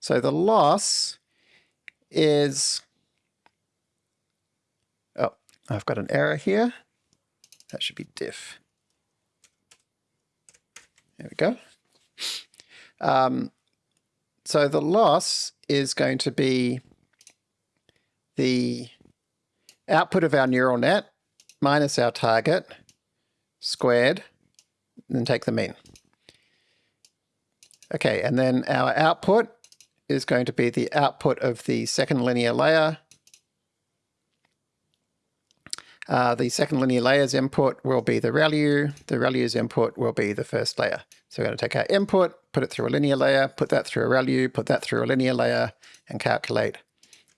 [SPEAKER 1] So the loss is, oh, I've got an error here. That should be diff. There we go. Um, so the loss is going to be the output of our neural net minus our target squared, and then take the mean. Okay, and then our output is going to be the output of the second linear layer. Uh, the second linear layer's input will be the ReLU. The ReLU's input will be the first layer. So we're going to take our input, put it through a linear layer, put that through a ReLU, put that through a linear layer, and calculate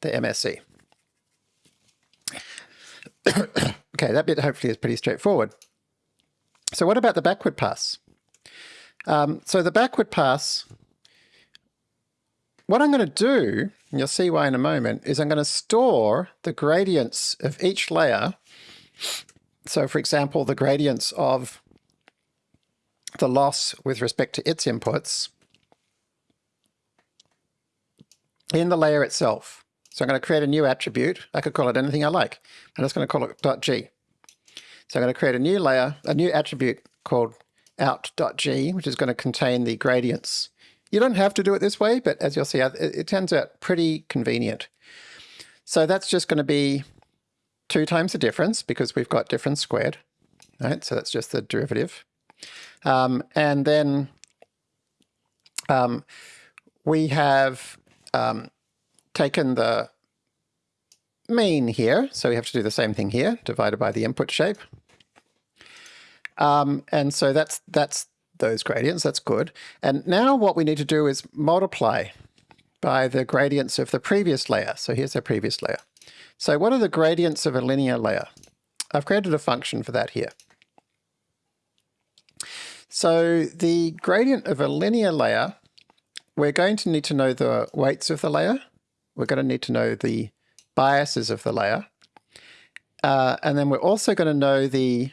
[SPEAKER 1] the MSE. okay, that bit hopefully is pretty straightforward. So what about the backward pass? Um, so the backward pass, what I'm going to do, and you'll see why in a moment, is I'm going to store the gradients of each layer. So for example, the gradients of the loss with respect to its inputs in the layer itself. So I'm going to create a new attribute. I could call it anything I like. I'm just going to call it .g. So I'm going to create a new layer, a new attribute called out.g, which is going to contain the gradients. You don't have to do it this way, but as you'll see, it, it turns out pretty convenient. So that's just going to be 2 times the difference because we've got difference squared. Right, so that's just the derivative. Um, and then um, we have um, taken the mean here, so we have to do the same thing here, divided by the input shape. Um, and so that's that's those gradients, that's good. And now what we need to do is multiply by the gradients of the previous layer. So here's our previous layer. So what are the gradients of a linear layer? I've created a function for that here. So the gradient of a linear layer, we're going to need to know the weights of the layer. We're going to need to know the biases of the layer. Uh, and then we're also going to know the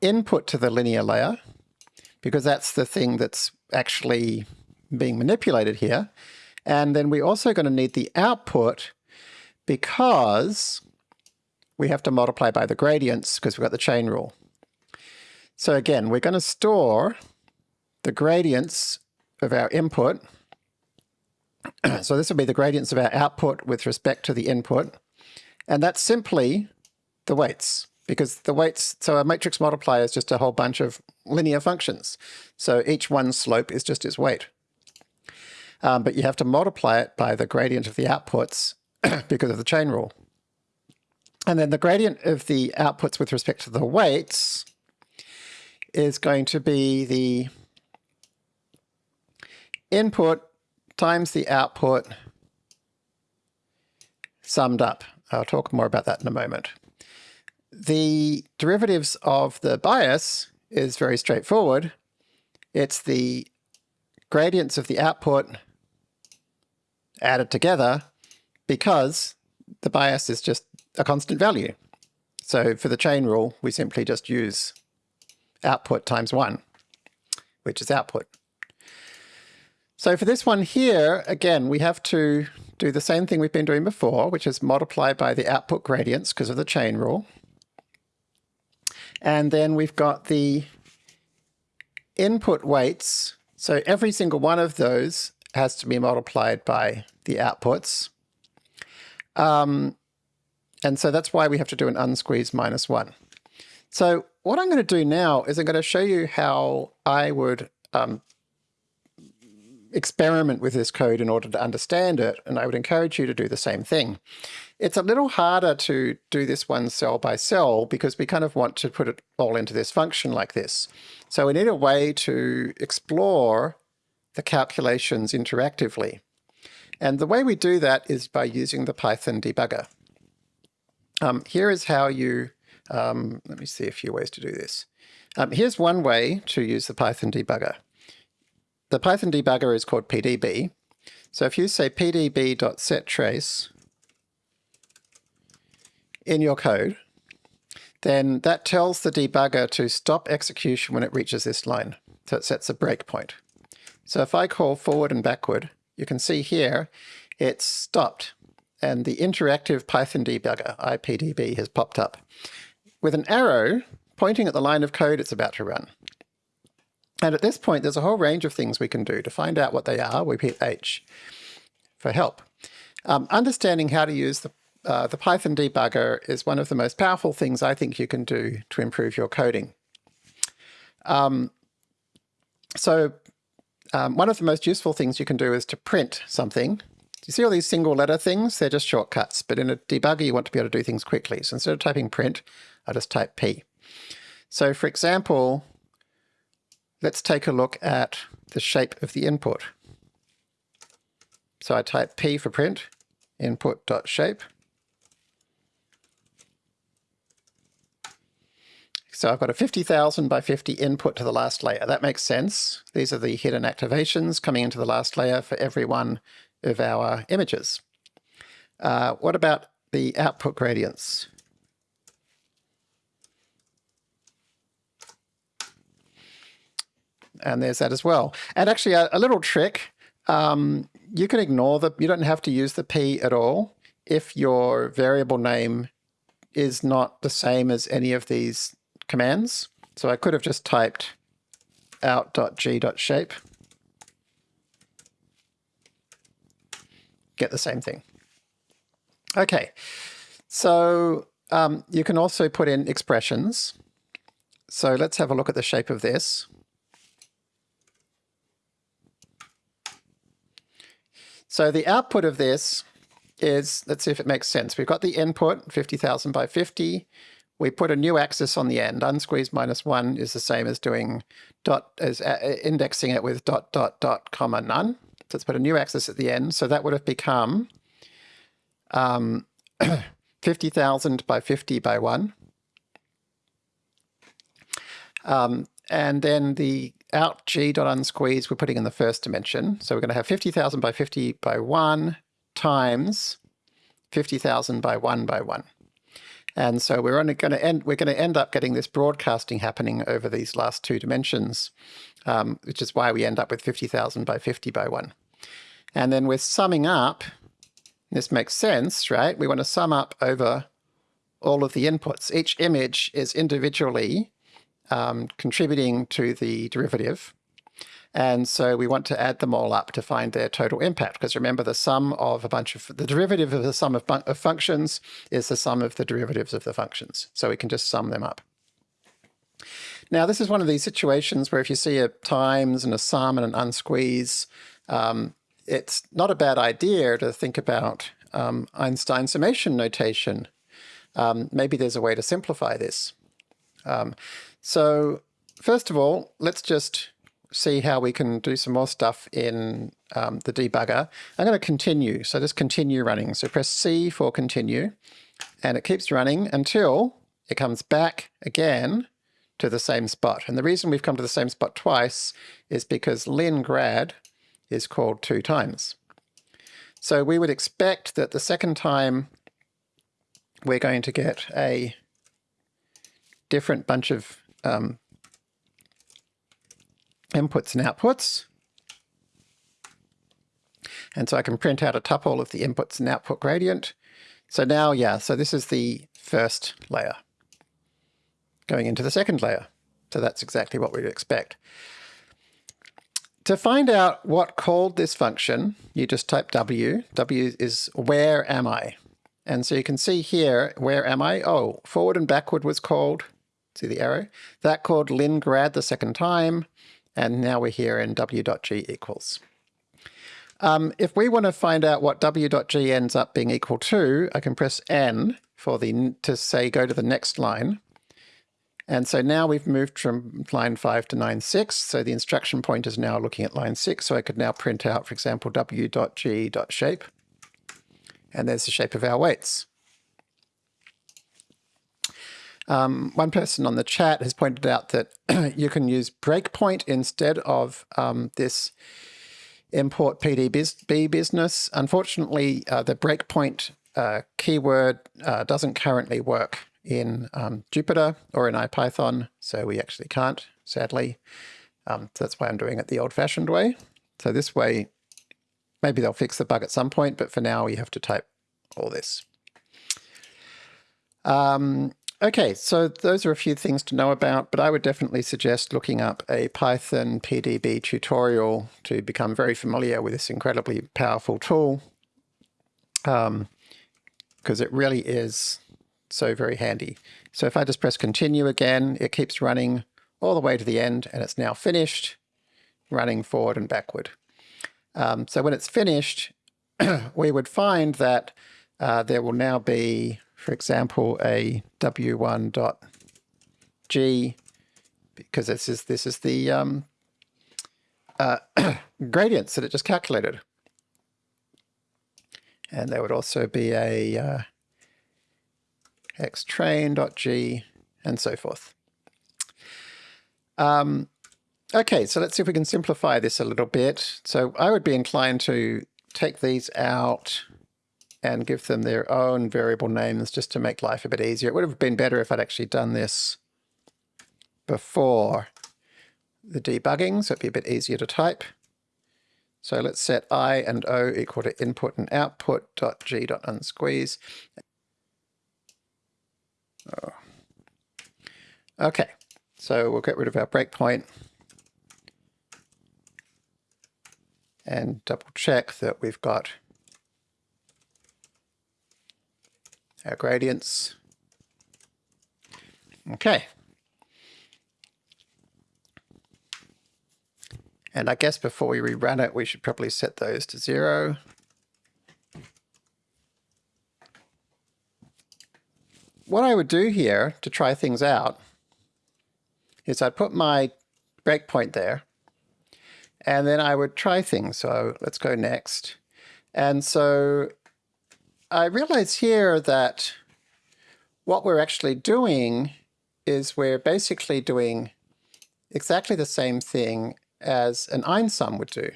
[SPEAKER 1] input to the linear layer, because that's the thing that's actually being manipulated here. And then we're also going to need the output because we have to multiply by the gradients because we've got the chain rule. So again, we're going to store the gradients of our input. so this will be the gradients of our output with respect to the input. And that's simply the weights because the weights, so a matrix multiplier is just a whole bunch of linear functions. So each one slope is just its weight. Um, but you have to multiply it by the gradient of the outputs because of the chain rule. And then the gradient of the outputs with respect to the weights is going to be the input times the output summed up. I'll talk more about that in a moment. The derivatives of the bias is very straightforward. It's the gradients of the output added together because the bias is just a constant value. So for the chain rule, we simply just use output times 1, which is output. So for this one here, again, we have to do the same thing we've been doing before, which is multiply by the output gradients because of the chain rule. And then we've got the input weights. So every single one of those has to be multiplied by the outputs. Um, and so that's why we have to do an unsqueeze minus one. So what I'm going to do now is I'm going to show you how I would um, experiment with this code in order to understand it, and I would encourage you to do the same thing. It's a little harder to do this one cell by cell because we kind of want to put it all into this function like this. So we need a way to explore the calculations interactively. And the way we do that is by using the Python debugger. Um, here is how you, um, let me see a few ways to do this. Um, here's one way to use the Python debugger. The Python debugger is called pdb. So if you say pdb.setTrace in your code. then that tells the debugger to stop execution when it reaches this line. So it sets a breakpoint. So if I call forward and backward, you can see here it's stopped and the interactive Python debugger, IPDB, has popped up. With an arrow pointing at the line of code it's about to run. And at this point, there's a whole range of things we can do. To find out what they are, we hit H for help. Um, understanding how to use the, uh, the Python debugger is one of the most powerful things I think you can do to improve your coding. Um, so um, one of the most useful things you can do is to print something. You see all these single letter things? They're just shortcuts, but in a debugger you want to be able to do things quickly. So instead of typing print, I just type P. So for example, let's take a look at the shape of the input. So I type P for print, input.shape. So I've got a 50,000 by 50 input to the last layer. That makes sense. These are the hidden activations coming into the last layer for every one of our images. Uh, what about the output gradients? And there's that as well. And actually a, a little trick, um, you can ignore the, you don't have to use the P at all if your variable name is not the same as any of these commands. So I could have just typed out.g.shape. Get the same thing. Okay, so um, you can also put in expressions. So let's have a look at the shape of this. So the output of this is, let's see if it makes sense. We've got the input, 50,000 by 50 we put a new axis on the end. Unsqueeze minus one is the same as doing dot as uh, indexing it with dot dot dot comma none. So let's put a new axis at the end. So that would have become um, 50,000 by 50 by 1. Um, and then the out g dot unsqueeze we're putting in the first dimension. So we're going to have 50,000 by 50 by 1 times 50,000 by 1 by 1. And so we're only going to end, we're going to end up getting this broadcasting happening over these last two dimensions, um, which is why we end up with 50,000 by 50 by 1. And then we're summing up, this makes sense, right? We want to sum up over all of the inputs. Each image is individually um, contributing to the derivative. And so we want to add them all up to find their total impact, because remember the sum of a bunch of, the derivative of the sum of, of functions is the sum of the derivatives of the functions. So we can just sum them up. Now this is one of these situations where if you see a times and a sum and an unsqueeze, um, it's not a bad idea to think about um, Einstein summation notation. Um, maybe there's a way to simplify this. Um, so first of all, let's just see how we can do some more stuff in um, the debugger. I'm going to continue, so just continue running. So press C for continue, and it keeps running until it comes back again to the same spot. And the reason we've come to the same spot twice is because lin grad is called two times. So we would expect that the second time we're going to get a different bunch of um, inputs and outputs. And so I can print out a tuple of the inputs and output gradient. So now, yeah, so this is the first layer going into the second layer. So that's exactly what we'd expect. To find out what called this function, you just type W. W is where am I? And so you can see here, where am I? Oh, forward and backward was called. See the arrow? That called lingrad the second time. And now we're here in w.g equals. Um, if we want to find out what w.g ends up being equal to, I can press n for the to say go to the next line. And so now we've moved from line 5 to line 6, so the instruction point is now looking at line 6, so I could now print out, for example, w.g.shape, and there's the shape of our weights. Um, one person on the chat has pointed out that you can use breakpoint instead of um, this import PDB business. Unfortunately, uh, the breakpoint uh, keyword uh, doesn't currently work in um, Jupyter or in IPython, so we actually can't, sadly. Um, so that's why I'm doing it the old-fashioned way. So this way, maybe they'll fix the bug at some point, but for now we have to type all this. Um, okay, so those are a few things to know about, but I would definitely suggest looking up a Python PDB tutorial to become very familiar with this incredibly powerful tool, because um, it really is so very handy. So if I just press continue again, it keeps running all the way to the end, and it's now finished, running forward and backward. Um, so when it's finished, we would find that uh, there will now be, for example, a w1.g, because this is this is the um, uh, gradients that it just calculated. And there would also be a uh, xtrain.g and so forth. Um, okay, so let's see if we can simplify this a little bit. So I would be inclined to take these out and give them their own variable names just to make life a bit easier. It would have been better if I'd actually done this before the debugging, so it'd be a bit easier to type. So let's set i and o equal to input and output dot g dot unsqueeze. Oh. Okay, so we'll get rid of our breakpoint and double check that we've got our gradients. Okay. And I guess before we rerun it, we should probably set those to zero. What I would do here to try things out is I'd put my breakpoint there, and then I would try things. So let's go next. And so I realize here that what we're actually doing is we're basically doing exactly the same thing as an einsum would do.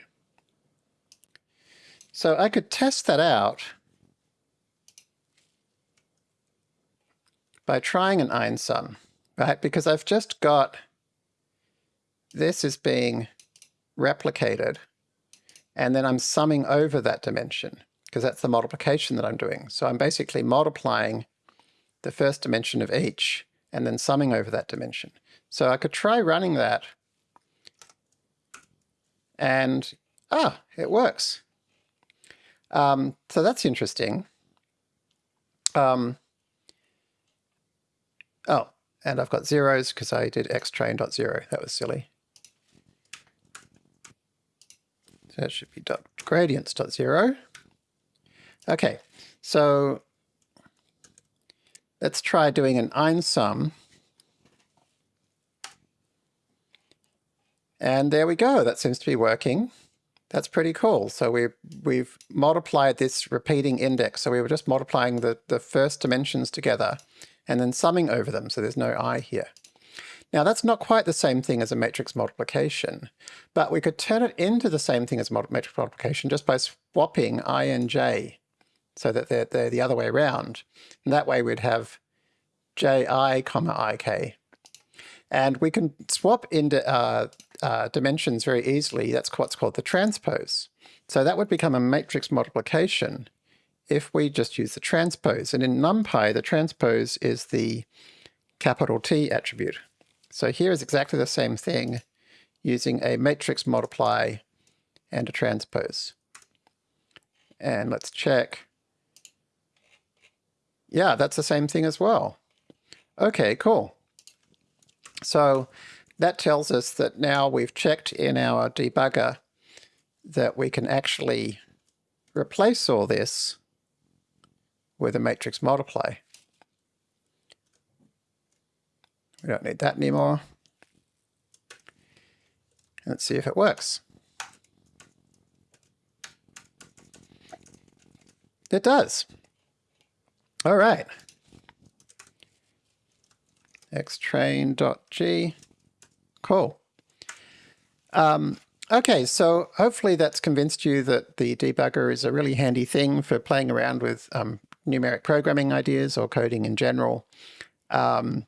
[SPEAKER 1] So I could test that out by trying an einsum, right? Because I've just got this is being replicated, and then I'm summing over that dimension because that's the multiplication that I'm doing. So I'm basically multiplying the first dimension of each and then summing over that dimension. So I could try running that and, ah, it works. Um, so that's interesting. Um, oh, and I've got zeros because I did xtrain.0. That was silly. So that should be dot gradients.0. Okay, so let's try doing an einsum. And there we go, that seems to be working. That's pretty cool. So we, we've multiplied this repeating index. So we were just multiplying the, the first dimensions together and then summing over them. So there's no i here. Now that's not quite the same thing as a matrix multiplication, but we could turn it into the same thing as matrix multiplication just by swapping i and j so that they're, they're the other way around. And that way we'd have ji comma ik. And we can swap into uh, uh, dimensions very easily. That's what's called the transpose. So that would become a matrix multiplication if we just use the transpose. And in NumPy, the transpose is the capital T attribute. So here is exactly the same thing using a matrix multiply and a transpose. And let's check yeah, that's the same thing as well. Okay, cool. So that tells us that now we've checked in our debugger that we can actually replace all this with a matrix multiply. We don't need that anymore. Let's see if it works. It does. All right. xtrain.g. Cool. Um, okay, so hopefully that's convinced you that the debugger is a really handy thing for playing around with um, numeric programming ideas or coding in general. Um,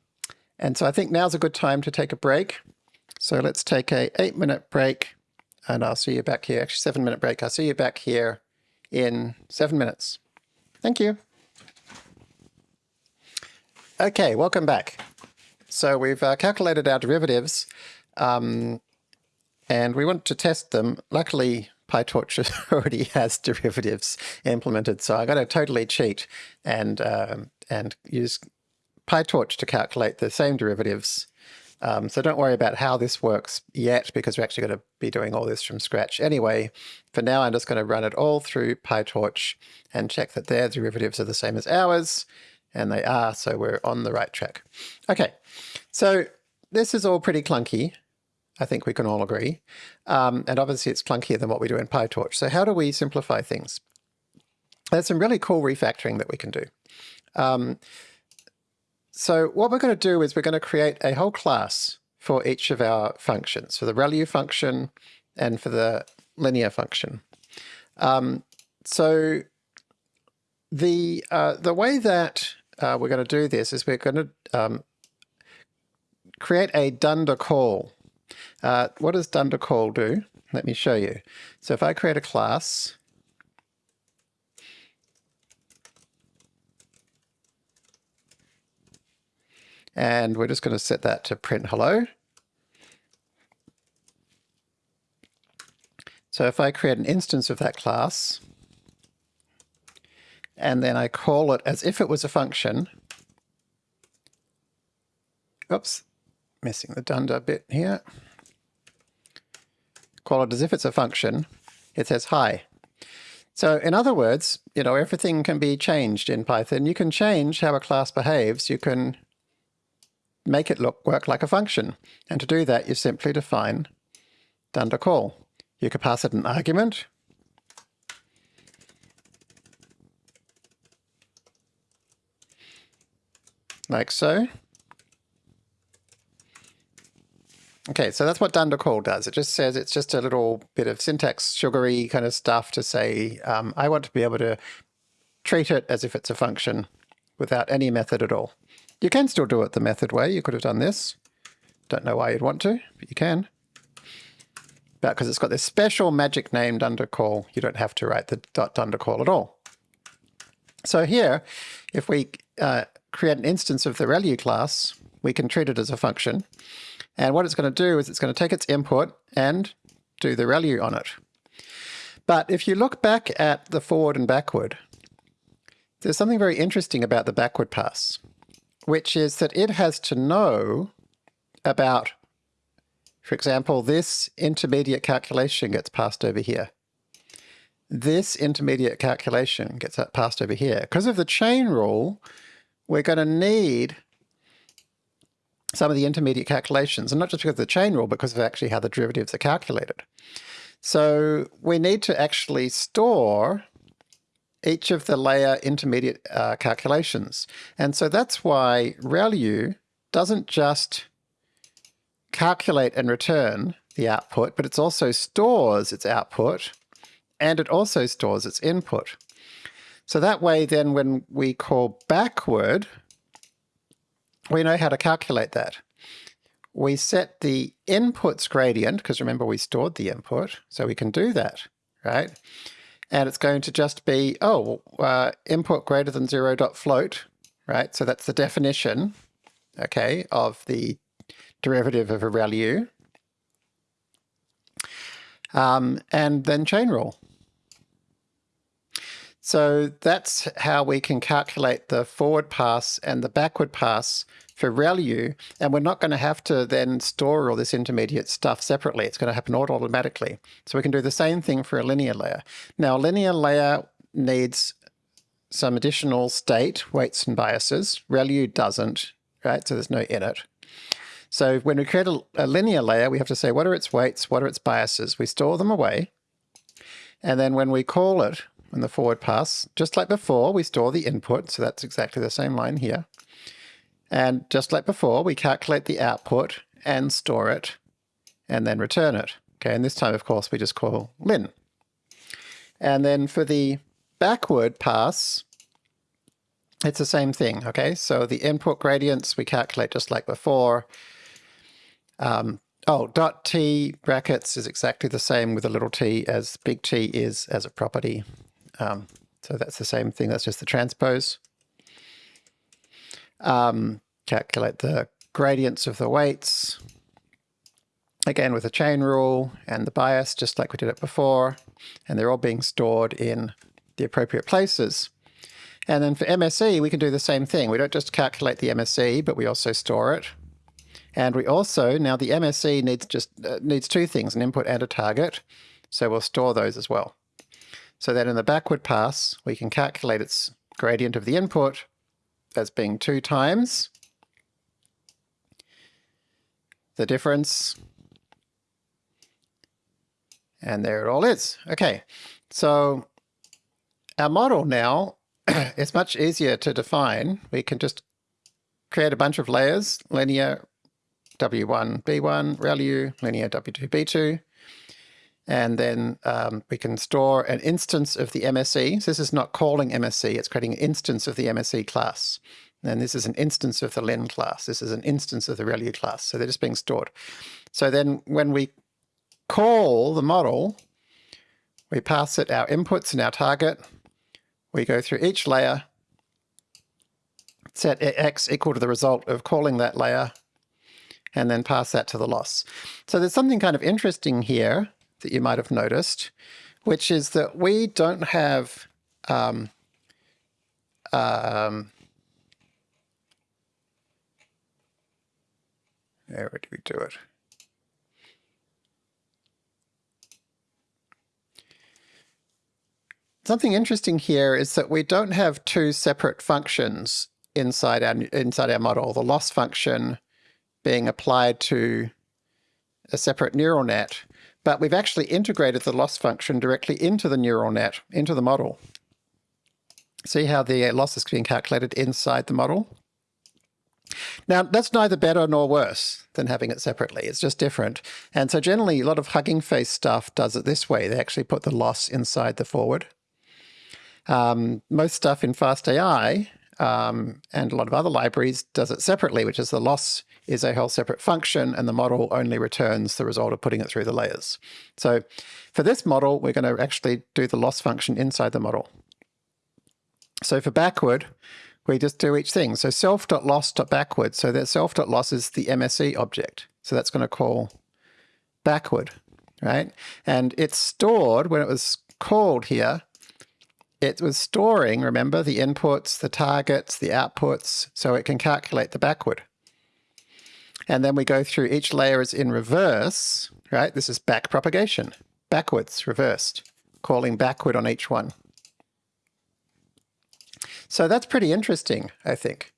[SPEAKER 1] and so I think now's a good time to take a break. So let's take a eight minute break and I'll see you back here. Actually, seven minute break. I'll see you back here in seven minutes. Thank you. Okay, welcome back. So we've uh, calculated our derivatives um, and we want to test them. Luckily, PyTorch already has derivatives implemented, so I'm going to totally cheat and um, and use PyTorch to calculate the same derivatives. Um, so don't worry about how this works yet, because we're actually going to be doing all this from scratch anyway. For now, I'm just going to run it all through PyTorch and check that their derivatives are the same as ours, and they are, so we're on the right track. Okay, so this is all pretty clunky. I think we can all agree. Um, and obviously it's clunkier than what we do in PyTorch. So how do we simplify things? There's some really cool refactoring that we can do. Um, so what we're going to do is we're going to create a whole class for each of our functions, for the ReLU function and for the linear function. Um, so the uh, the way that uh, we're going to do this is we're going to um, create a dunder call uh, what does dunder call do? Let me show you. So if I create a class, and we're just going to set that to print hello. So if I create an instance of that class, and then I call it as if it was a function, oops, missing the dunder bit here call it as if it's a function, it says hi. So in other words, you know, everything can be changed in Python. You can change how a class behaves. You can make it look work like a function. And to do that, you simply define dunder call. You could pass it an argument. Like so. Okay, so that's what dunder call does. It just says it's just a little bit of syntax sugary kind of stuff to say, um, I want to be able to treat it as if it's a function without any method at all. You can still do it the method way. You could have done this. Don't know why you'd want to, but you can. But because it's got this special magic name dunder call, you don't have to write the dot dunder call at all. So here, if we uh, create an instance of the ReLU class, we can treat it as a function. And what it's going to do is it's going to take its input and do the ReLU on it. But if you look back at the forward and backward, there's something very interesting about the backward pass, which is that it has to know about, for example, this intermediate calculation gets passed over here. This intermediate calculation gets passed over here. Because of the chain rule, we're going to need some of the intermediate calculations, and not just because of the chain rule, because of actually how the derivatives are calculated. So we need to actually store each of the layer intermediate uh, calculations. And so that's why ReLU doesn't just calculate and return the output, but it also stores its output and it also stores its input. So that way then when we call backward, we know how to calculate that. We set the inputs gradient, because remember we stored the input, so we can do that, right? And it's going to just be, oh, uh, input greater than zero dot float, right? So that's the definition, okay, of the derivative of a ReLU. Um, and then chain rule. So that's how we can calculate the forward pass and the backward pass for ReLU, and we're not going to have to then store all this intermediate stuff separately. It's going to happen automatically. So we can do the same thing for a linear layer. Now, a linear layer needs some additional state, weights and biases. ReLU doesn't, right? So there's no init. So when we create a, a linear layer, we have to say, what are its weights? What are its biases? We store them away. And then when we call it, in the forward pass. Just like before, we store the input, so that's exactly the same line here. And just like before, we calculate the output and store it, and then return it. Okay, and this time, of course, we just call lin. And then for the backward pass, it's the same thing, okay? So the input gradients we calculate just like before. Um, oh, dot t brackets is exactly the same with a little t as big T is as a property. Um, so that's the same thing, that's just the transpose. Um, calculate the gradients of the weights, again with the chain rule and the bias, just like we did it before, and they're all being stored in the appropriate places. And then for MSE, we can do the same thing. We don't just calculate the MSE, but we also store it. And we also, now the MSE needs just uh, needs two things, an input and a target. So we'll store those as well. So that in the backward pass, we can calculate its gradient of the input as being two times the difference. And there it all is. Okay, so our model now is much easier to define. We can just create a bunch of layers, linear W1, B1, ReLU, linear W2, B2. And then um, we can store an instance of the MSE. So this is not calling MSE, it's creating an instance of the MSE class. And this is an instance of the lin class. This is an instance of the ReLU class. So they're just being stored. So then when we call the model, we pass it our inputs and our target. We go through each layer, set x equal to the result of calling that layer, and then pass that to the loss. So there's something kind of interesting here that you might have noticed, which is that we don't have um, um, where do we do it? Something interesting here is that we don't have two separate functions inside our inside our model. The loss function being applied to a separate neural net, but we've actually integrated the loss function directly into the neural net, into the model. See how the loss is being calculated inside the model? Now, that's neither better nor worse than having it separately. It's just different. And so generally, a lot of Hugging Face stuff does it this way. They actually put the loss inside the forward. Um, most stuff in FastAI um, and a lot of other libraries does it separately, which is the loss is a whole separate function and the model only returns the result of putting it through the layers. So for this model, we're going to actually do the loss function inside the model. So for backward, we just do each thing. So self.loss.backward. So that self.loss is the MSE object. So that's going to call backward, right? And it's stored when it was called here. It was storing, remember, the inputs, the targets, the outputs, so it can calculate the backward. And then we go through each layer is in reverse, right? This is back propagation, backwards, reversed, calling backward on each one. So that's pretty interesting, I think.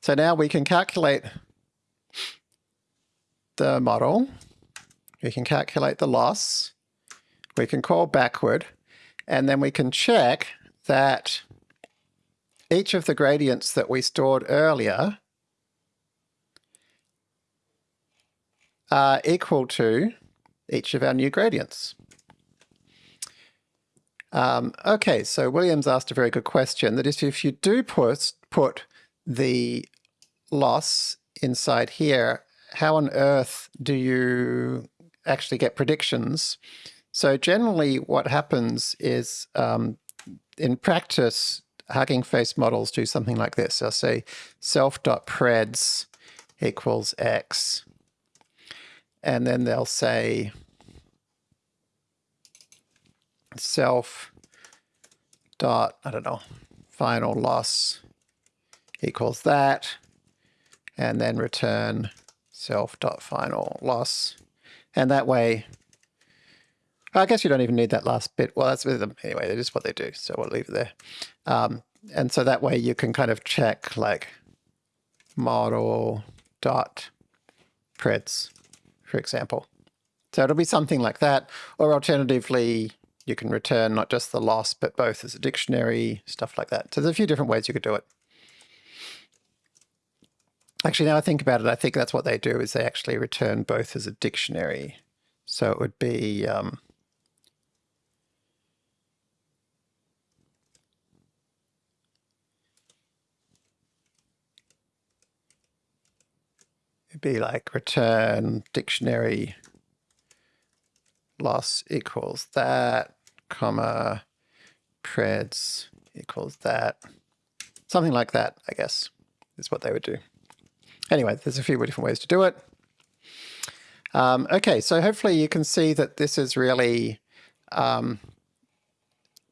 [SPEAKER 1] So now we can calculate the model, we can calculate the loss, we can call backward, and then we can check that each of the gradients that we stored earlier are equal to each of our new gradients. Um, okay, so Williams asked a very good question, that is if you do put, put the loss inside here, how on earth do you actually get predictions? So generally what happens is um, in practice, Hugging Face models do something like this. I'll say self.preds equals x and then they'll say self dot, I don't know, final loss equals that, and then return self dot final loss. And that way, I guess you don't even need that last bit. Well, that's with them anyway. That is what they do. So we'll leave it there. Um, and so that way you can kind of check like model dot preds for example. So it'll be something like that, or alternatively, you can return not just the loss, but both as a dictionary, stuff like that. So there's a few different ways you could do it. Actually, now I think about it, I think that's what they do is they actually return both as a dictionary. So it would be um, it'd be like return dictionary loss equals that, comma, preds equals that. Something like that, I guess, is what they would do. Anyway, there's a few different ways to do it. Um, okay, so hopefully you can see that this is really um,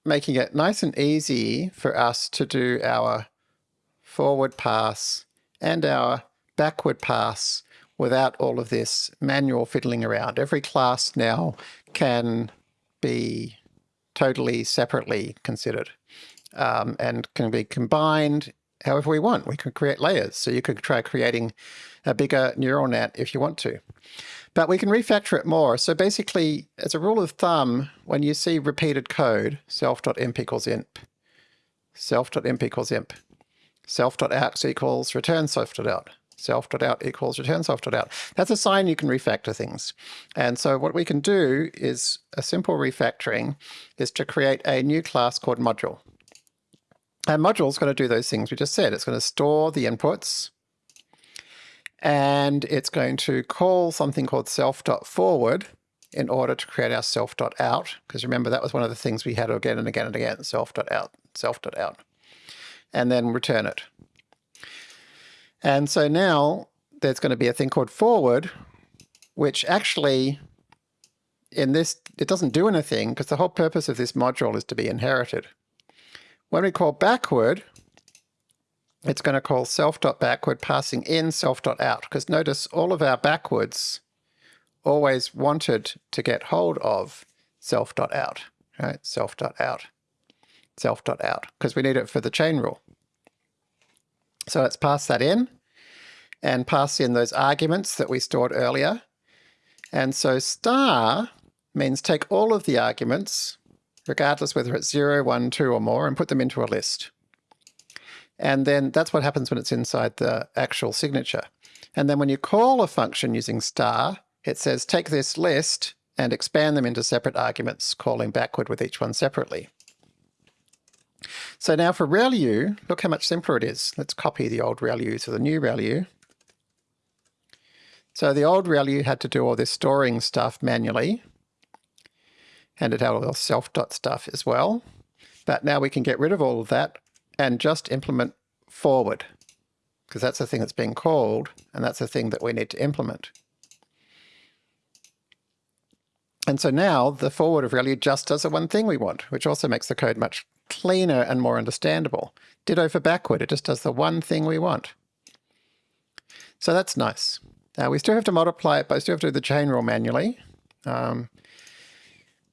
[SPEAKER 1] making it nice and easy for us to do our forward pass and our backward pass without all of this manual fiddling around. Every class now can be totally separately considered um, and can be combined however we want. We can create layers. So you could try creating a bigger neural net if you want to. But we can refactor it more. So basically, as a rule of thumb, when you see repeated code, self.imp equals imp, self.imp equals imp, self.out equals return self.out, self.out equals return self.out. That's a sign you can refactor things. And so what we can do is a simple refactoring is to create a new class called module. Module is going to do those things we just said. It's going to store the inputs and it's going to call something called self.forward in order to create our self.out. Because remember, that was one of the things we had again and again and again, self.out, self.out, and then return it. And so now there's going to be a thing called forward, which actually in this, it doesn't do anything because the whole purpose of this module is to be inherited. When we call backward, it's going to call self.backward passing in self.out because notice all of our backwards always wanted to get hold of self.out, right? Self.out, self.out, because we need it for the chain rule. So let's pass that in and pass in those arguments that we stored earlier. And so star means take all of the arguments, regardless whether it's 0, 1, 2 or more, and put them into a list. And then that's what happens when it's inside the actual signature. And then when you call a function using star, it says take this list and expand them into separate arguments, calling backward with each one separately. So now for ReLU, look how much simpler it is. Let's copy the old ReLU to the new ReLU. So the old ReLU had to do all this storing stuff manually, and it had all the self-dot stuff as well. But now we can get rid of all of that and just implement forward, because that's the thing that's being called, and that's the thing that we need to implement. And so now the forward of ReLU just does the one thing we want, which also makes the code much cleaner and more understandable. Ditto for backward, it just does the one thing we want. So that's nice. Now we still have to multiply it, but I still have to do the chain rule manually. Um,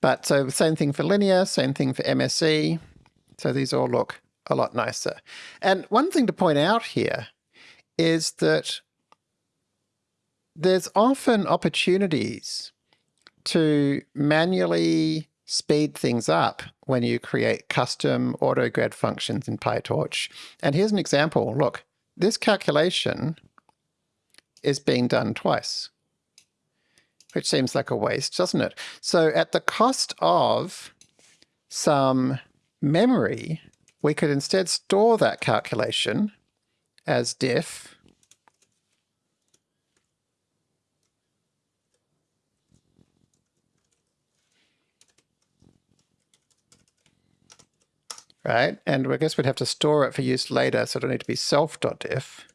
[SPEAKER 1] but so same thing for linear, same thing for MSE. So these all look a lot nicer. And one thing to point out here is that there's often opportunities to manually speed things up when you create custom AutoGrad functions in PyTorch. And here's an example. Look, this calculation is being done twice, which seems like a waste, doesn't it? So at the cost of some memory, we could instead store that calculation as diff right? And I guess we'd have to store it for use later, so it'll need to be self.diff.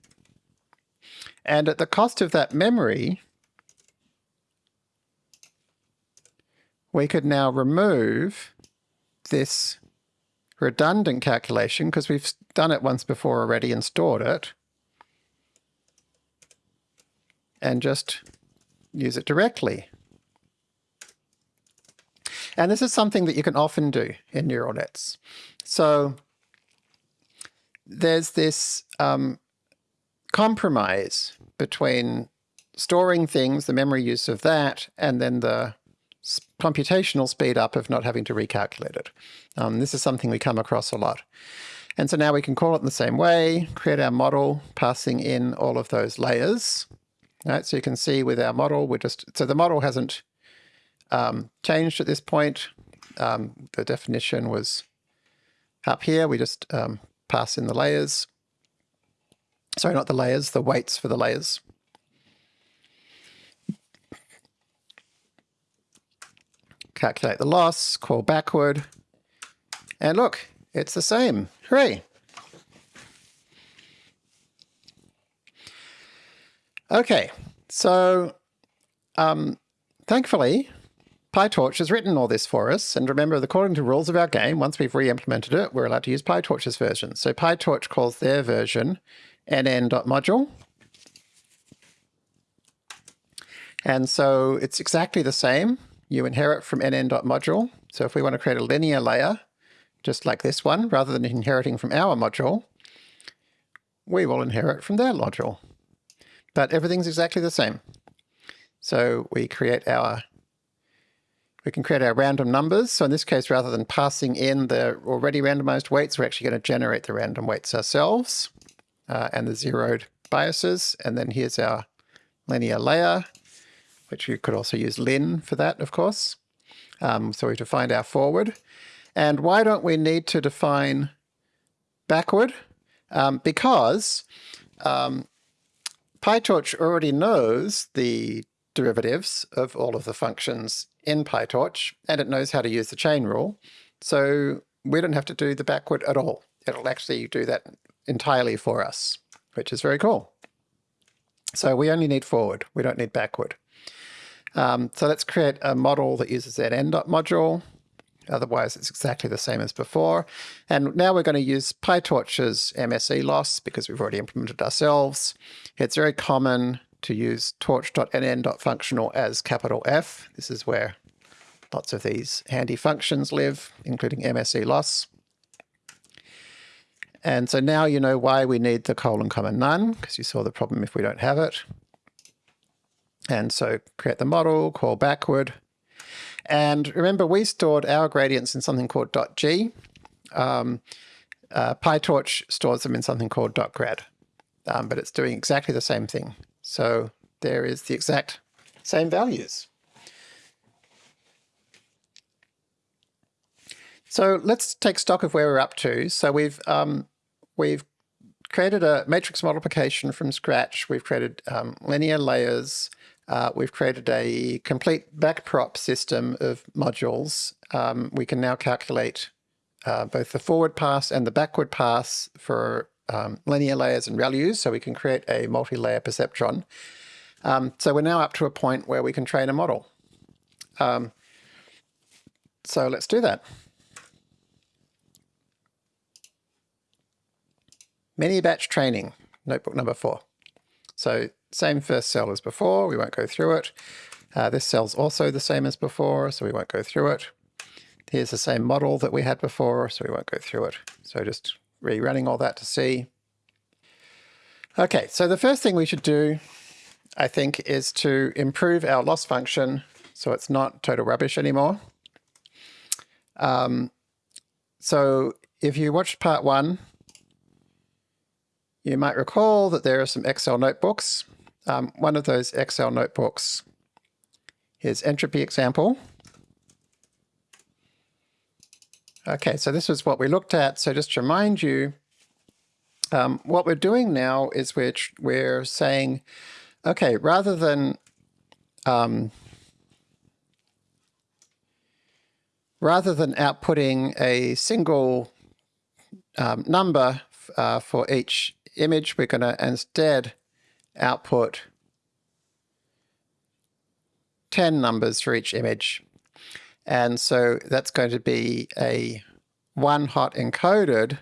[SPEAKER 1] And at the cost of that memory, we could now remove this redundant calculation because we've done it once before already and stored it. And just use it directly. And this is something that you can often do in neural nets. So there's this um, compromise between storing things, the memory use of that, and then the computational speed up of not having to recalculate it. Um, this is something we come across a lot. And so now we can call it in the same way, create our model, passing in all of those layers. Right, so you can see with our model, we're just, so the model hasn't um, changed at this point. Um, the definition was up here. We just um, pass in the layers. Sorry, not the layers, the weights for the layers. Calculate the loss, call backward, and look, it's the same. Hooray! Okay, so um, thankfully, PyTorch has written all this for us. And remember, according to rules of our game, once we've re-implemented it, we're allowed to use PyTorch's version. So PyTorch calls their version nn.module. And so it's exactly the same. You inherit from nn.module. So if we want to create a linear layer, just like this one, rather than inheriting from our module, we will inherit from their module. But everything's exactly the same. So we create our we can create our random numbers. So in this case, rather than passing in the already randomized weights, we're actually going to generate the random weights ourselves uh, and the zeroed biases. And then here's our linear layer, which you could also use lin for that, of course. Um, so we define our forward. And why don't we need to define backward? Um, because um, PyTorch already knows the derivatives of all of the functions in PyTorch, and it knows how to use the chain rule. So we don't have to do the backward at all. It'll actually do that entirely for us, which is very cool. So we only need forward. We don't need backward. Um, so let's create a model that uses that nn.module. Otherwise, it's exactly the same as before. And now we're going to use PyTorch's MSE loss because we've already implemented ourselves. It's very common to use torch.nn.functional as capital F. This is where lots of these handy functions live, including MSE loss. And so now you know why we need the colon comma none, because you saw the problem if we don't have it. And so create the model, call backward. And remember, we stored our gradients in something called .g. Um, uh, PyTorch stores them in something called .grad, um, but it's doing exactly the same thing. So there is the exact same values. So let's take stock of where we're up to. So we've um, we've created a matrix multiplication from scratch. We've created um, linear layers. Uh, we've created a complete backprop system of modules. Um, we can now calculate uh, both the forward pass and the backward pass for um, linear layers and ReLUs, so we can create a multi-layer perceptron. Um, so we're now up to a point where we can train a model. Um, so let's do that. Mini batch training, notebook number four. So same first cell as before, we won't go through it. Uh, this cell's also the same as before, so we won't go through it. Here's the same model that we had before, so we won't go through it. So just rerunning all that to see. Okay, so the first thing we should do, I think, is to improve our loss function so it's not total rubbish anymore. Um, so if you watched part one, you might recall that there are some Excel notebooks. Um, one of those Excel notebooks Here's entropy example. Okay, so this is what we looked at. So just to remind you, um, what we're doing now is we're, we're saying, okay, rather than um, rather than outputting a single um, number uh, for each image, we're going to instead output 10 numbers for each image. And so that's going to be a one hot encoded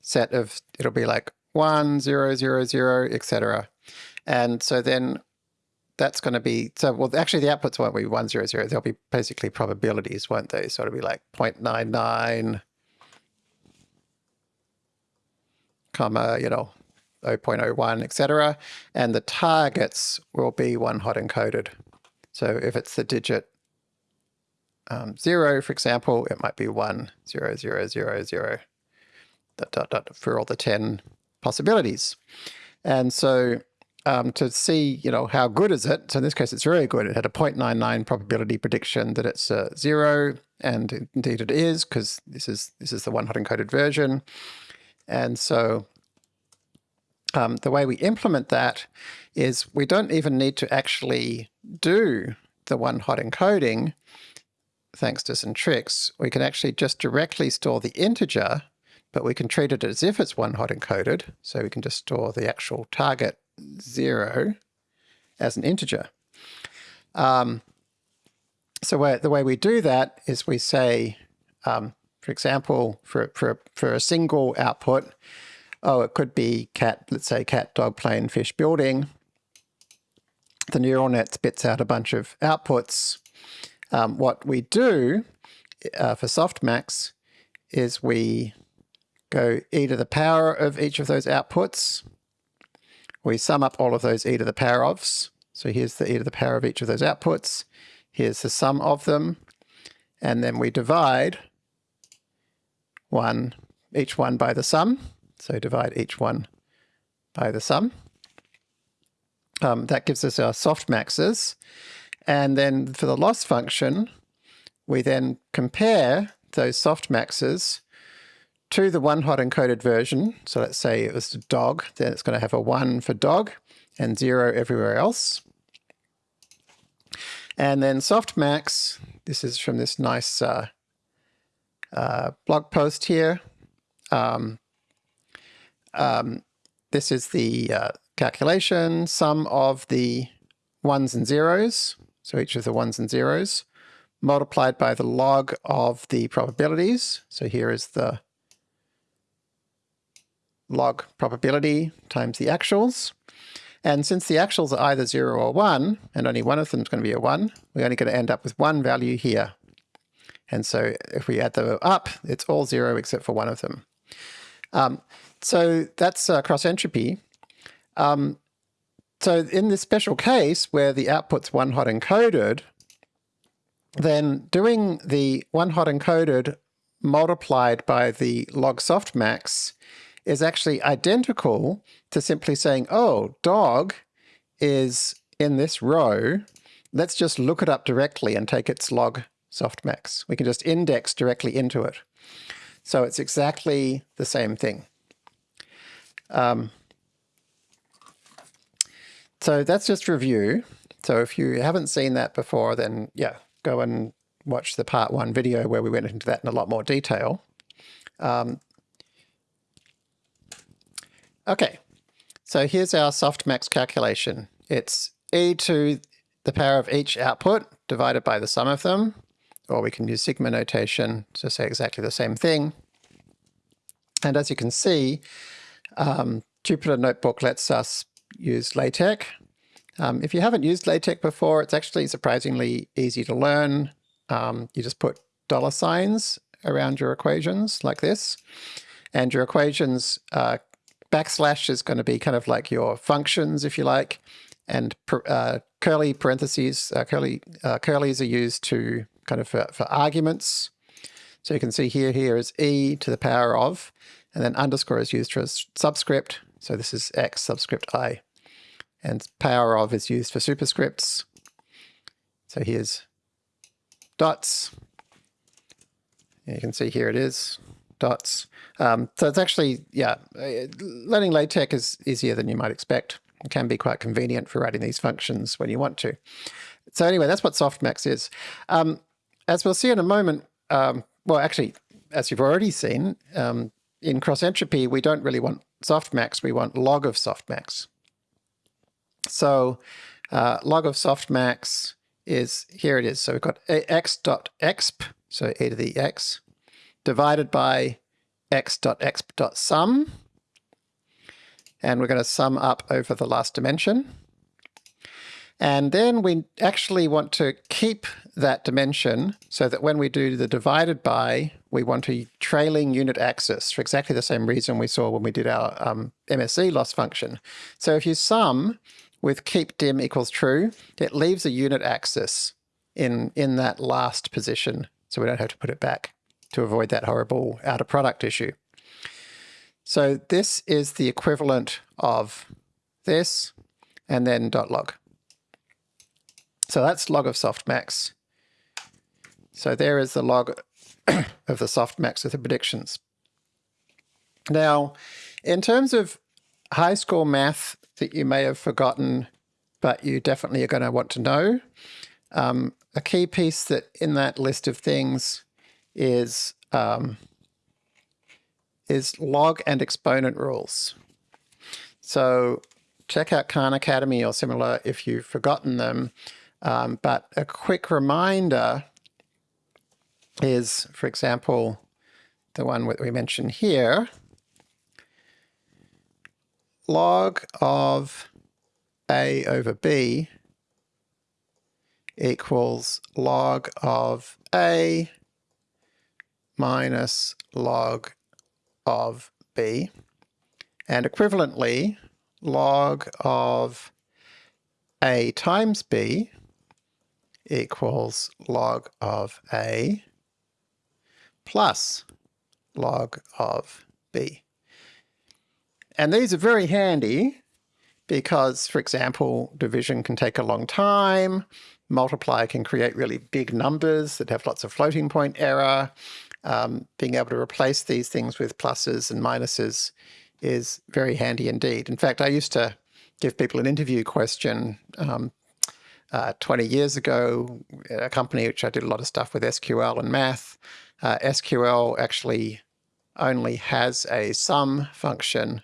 [SPEAKER 1] set of, it'll be like one, zero, zero, zero, etc. And so then that's going to be, so well, actually the outputs won't be one, zero, zero. They'll be basically probabilities, won't they? So it'll be like 0.99, comma, you know, 0.01, etc. And the targets will be one hot encoded. So if it's the digit um, zero, for example, it might be one, zero, zero, zero, zero, dot, dot, dot, for all the 10 possibilities. And so um, to see, you know, how good is it? So in this case, it's very good. It had a 0.99 probability prediction that it's uh, zero, and indeed it is, because this is this is the one hot encoded version. And so um, the way we implement that is we don't even need to actually do the one-hot encoding, thanks to some tricks, we can actually just directly store the integer, but we can treat it as if it's one-hot encoded. So we can just store the actual target 0 as an integer. Um, so the way we do that is we say, um, for example, for, for, for a single output, oh, it could be cat, let's say cat, dog, plane, fish, building. The neural net spits out a bunch of outputs. Um, what we do uh, for softmax is we go e to the power of each of those outputs. We sum up all of those e to the power ofs. So here's the e to the power of each of those outputs. Here's the sum of them. And then we divide one, each one by the sum. So divide each one by the sum. Um, that gives us our softmaxes. And then for the loss function, we then compare those softmaxes to the one hot encoded version. So let's say it was a dog, then it's going to have a 1 for dog and 0 everywhere else. And then softmax, this is from this nice uh, uh, blog post here. Um, um, this is the uh, calculation, sum of the ones and zeros, so each of the ones and zeros, multiplied by the log of the probabilities. So here is the log probability times the actuals. And since the actuals are either 0 or 1, and only one of them is going to be a 1, we're only going to end up with one value here. And so if we add them up, it's all 0 except for one of them. Um, so that's uh, cross entropy. Um, so in this special case where the output's one hot encoded, then doing the one hot encoded multiplied by the log softmax is actually identical to simply saying, oh, dog is in this row. Let's just look it up directly and take its log softmax. We can just index directly into it. So it's exactly the same thing. Um, so that's just review. So if you haven't seen that before, then yeah, go and watch the part one video where we went into that in a lot more detail. Um, okay, so here's our softmax calculation. It's e to the power of each output divided by the sum of them, or we can use sigma notation to say exactly the same thing. And as you can see, um, Jupyter Notebook lets us use LaTeX. Um, if you haven't used LaTeX before, it's actually surprisingly easy to learn. Um, you just put dollar signs around your equations like this, and your equations uh, backslash is going to be kind of like your functions, if you like, and uh, curly parentheses, uh, curly uh, curlies are used to kind of for, for arguments. So you can see here, here is e to the power of, and then underscore is used for a subscript. So this is x subscript i. And power of is used for superscripts. So here's dots. You can see here it is, dots. Um, so it's actually, yeah, uh, learning LaTeX is easier than you might expect. It can be quite convenient for writing these functions when you want to. So anyway, that's what softmax is. Um, as we'll see in a moment, um, well, actually, as you've already seen, um, in cross entropy, we don't really want softmax, we want log of softmax. So uh, log of softmax is, here it is. So we've got x dot exp, so e to the x, divided by x dot exp dot sum. And we're going to sum up over the last dimension. And then we actually want to keep that dimension so that when we do the divided by, we want a trailing unit axis for exactly the same reason we saw when we did our um, MSE loss function. So if you sum with keep dim equals true, it leaves a unit axis in, in that last position, so we don't have to put it back to avoid that horrible outer product issue. So this is the equivalent of this, and then dot log. So that's log of softmax. So there is the log of the softmax of the predictions. Now, in terms of high school math that you may have forgotten, but you definitely are going to want to know, um, a key piece that in that list of things is um, is log and exponent rules. So check out Khan Academy or similar if you've forgotten them. Um, but a quick reminder is, for example, the one that we mentioned here, log of a over b equals log of a minus log of b. And equivalently, log of a times b equals log of a plus log of b. And these are very handy because, for example, division can take a long time, multiply can create really big numbers that have lots of floating point error, um, being able to replace these things with pluses and minuses is very handy indeed. In fact, I used to give people an interview question um, uh, 20 years ago a company which I did a lot of stuff with SQL and math. Uh, SQL actually only has a sum function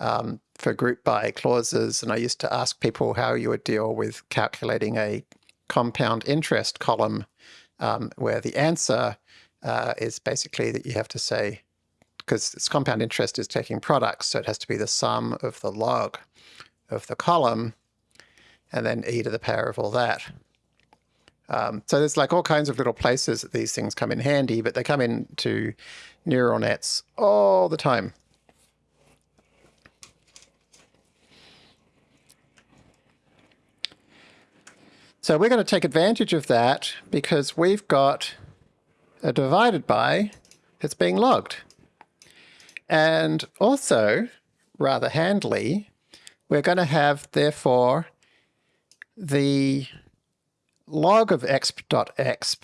[SPEAKER 1] um, for group by clauses. And I used to ask people how you would deal with calculating a compound interest column um, where the answer uh, is basically that you have to say, because its compound interest is taking products, so it has to be the sum of the log of the column, and then e to the power of all that. Um, so there's like all kinds of little places that these things come in handy, but they come into neural nets all the time. So we're going to take advantage of that because we've got a divided by that's being logged. And also, rather handily, we're going to have, therefore, the log of exp.exp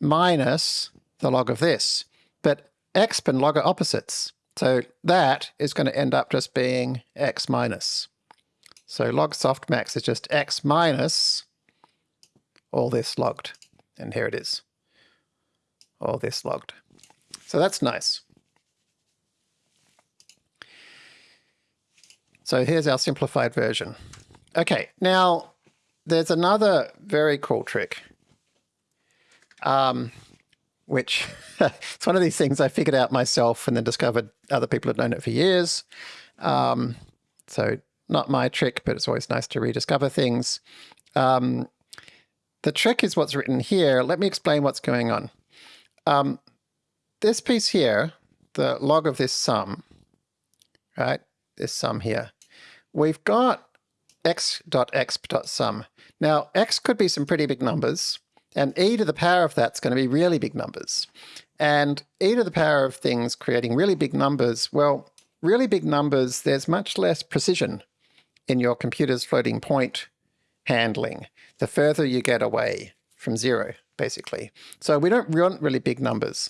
[SPEAKER 1] minus the log of this. But exp and log are opposites. So that is going to end up just being x minus. So log softmax is just x minus all this logged. And here it is all this logged. So that's nice. So here's our simplified version. Okay, now there's another very cool trick, um, which it's one of these things I figured out myself and then discovered other people had known it for years. Um, so not my trick, but it's always nice to rediscover things. Um, the trick is what's written here. Let me explain what's going on. Um, this piece here, the log of this sum, right, this sum here, we've got x.exp.sum. Now, x could be some pretty big numbers, and e to the power of that's going to be really big numbers. And e to the power of things creating really big numbers, well, really big numbers, there's much less precision in your computer's floating point handling the further you get away from zero basically. So we don't want really big numbers,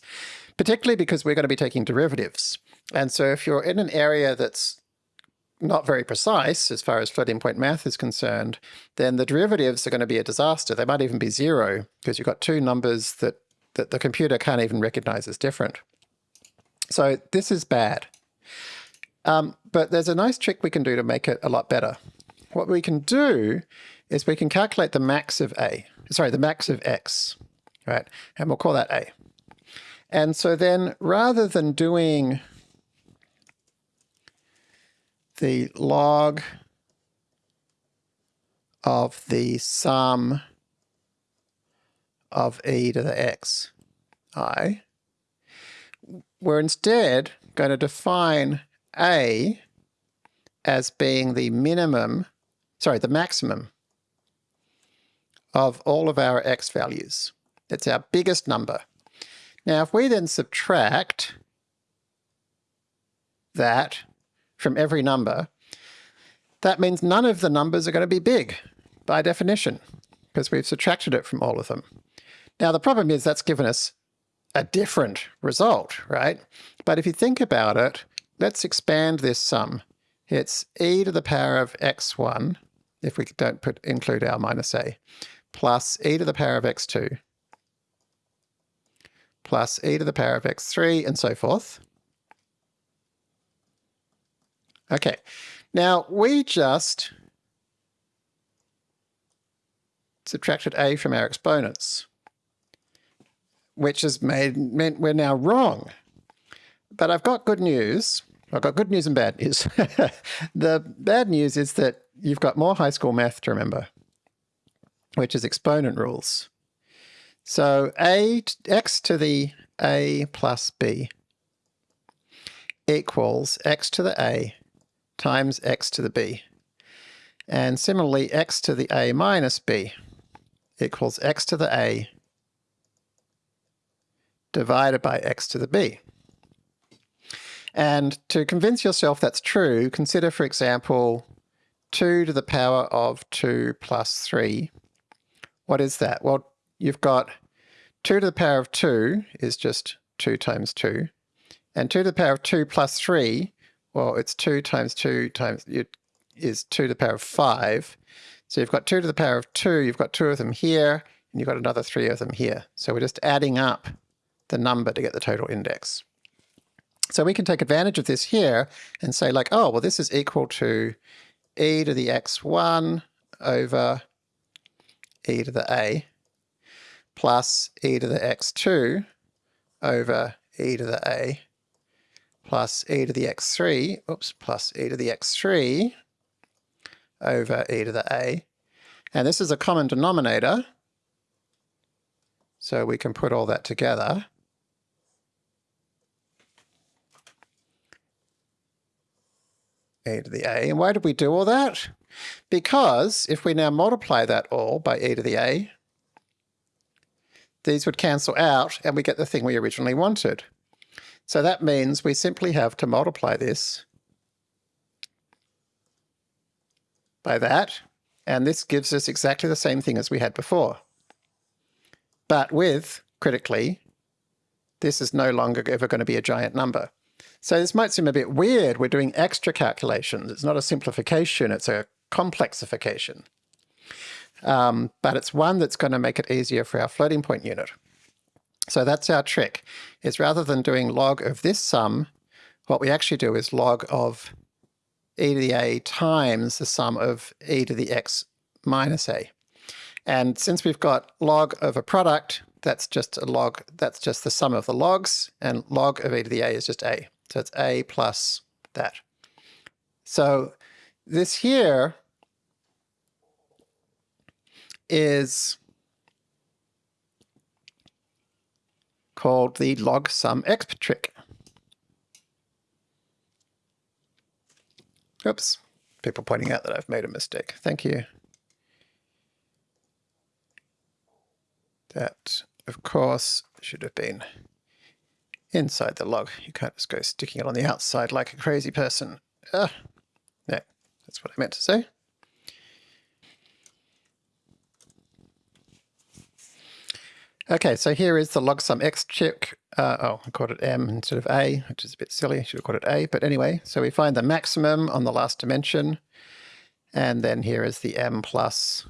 [SPEAKER 1] particularly because we're going to be taking derivatives. And so if you're in an area that's not very precise as far as floating point math is concerned, then the derivatives are going to be a disaster. They might even be zero because you've got two numbers that, that the computer can't even recognize as different. So this is bad. Um, but there's a nice trick we can do to make it a lot better. What we can do is we can calculate the max of A sorry, the max of x, right? And we'll call that a. And so then rather than doing the log of the sum of e to the x i, we're instead going to define a as being the minimum, sorry, the maximum of all of our x values. It's our biggest number. Now, if we then subtract that from every number, that means none of the numbers are going to be big by definition, because we've subtracted it from all of them. Now, the problem is that's given us a different result, right? But if you think about it, let's expand this sum. It's e to the power of x1, if we don't put include our minus a, plus e to the power of x2 plus e to the power of x3 and so forth. Okay, now we just subtracted a from our exponents, which has made meant we're now wrong. But I've got good news. I've got good news and bad news. the bad news is that you've got more high school math to remember, which is exponent rules. So a x to the a plus b equals x to the a times x to the b. And similarly, x to the a minus b equals x to the a divided by x to the b. And to convince yourself that's true, consider, for example, 2 to the power of 2 plus 3. What is that? Well, you've got 2 to the power of 2 is just 2 times 2. And 2 to the power of 2 plus 3, well, it's 2 times 2 times is 2 to the power of 5. So you've got 2 to the power of 2, you've got two of them here, and you've got another three of them here. So we're just adding up the number to get the total index. So we can take advantage of this here and say like, oh, well, this is equal to e to the x1 over e to the a plus e to the x2 over e to the a plus e to the x3, oops, plus e to the x3 over e to the a. And this is a common denominator, so we can put all that together. e to the a. And why did we do all that? Because if we now multiply that all by e to the a, these would cancel out and we get the thing we originally wanted. So that means we simply have to multiply this by that, and this gives us exactly the same thing as we had before. But with, critically, this is no longer ever going to be a giant number. So this might seem a bit weird. We're doing extra calculations. It's not a simplification, it's a complexification. Um, but it's one that's going to make it easier for our floating point unit. So that's our trick, is rather than doing log of this sum, what we actually do is log of e to the a times the sum of e to the x minus a. And since we've got log of a product, that's just a log, that's just the sum of the logs, and log of e to the a is just a. So it's a plus that. So this here is called the log sum exp trick. Oops, people pointing out that I've made a mistake. Thank you. That, of course, should have been inside the log. You can't just go sticking it on the outside like a crazy person. Ah, no, that's what I meant to say. Okay, so here is the log sum exp trick. Uh, oh, I called it m instead of a, which is a bit silly. I should have called it a. But anyway, so we find the maximum on the last dimension. And then here is the m plus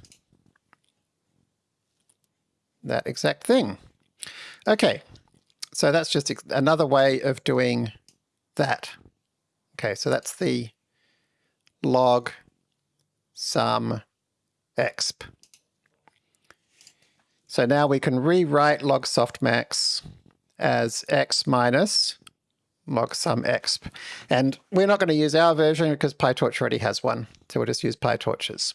[SPEAKER 1] that exact thing. Okay, so that's just another way of doing that. Okay, so that's the log sum exp. So now we can rewrite log softmax as x minus log sum exp. And we're not going to use our version because PyTorch already has one. So we'll just use PyTorch's.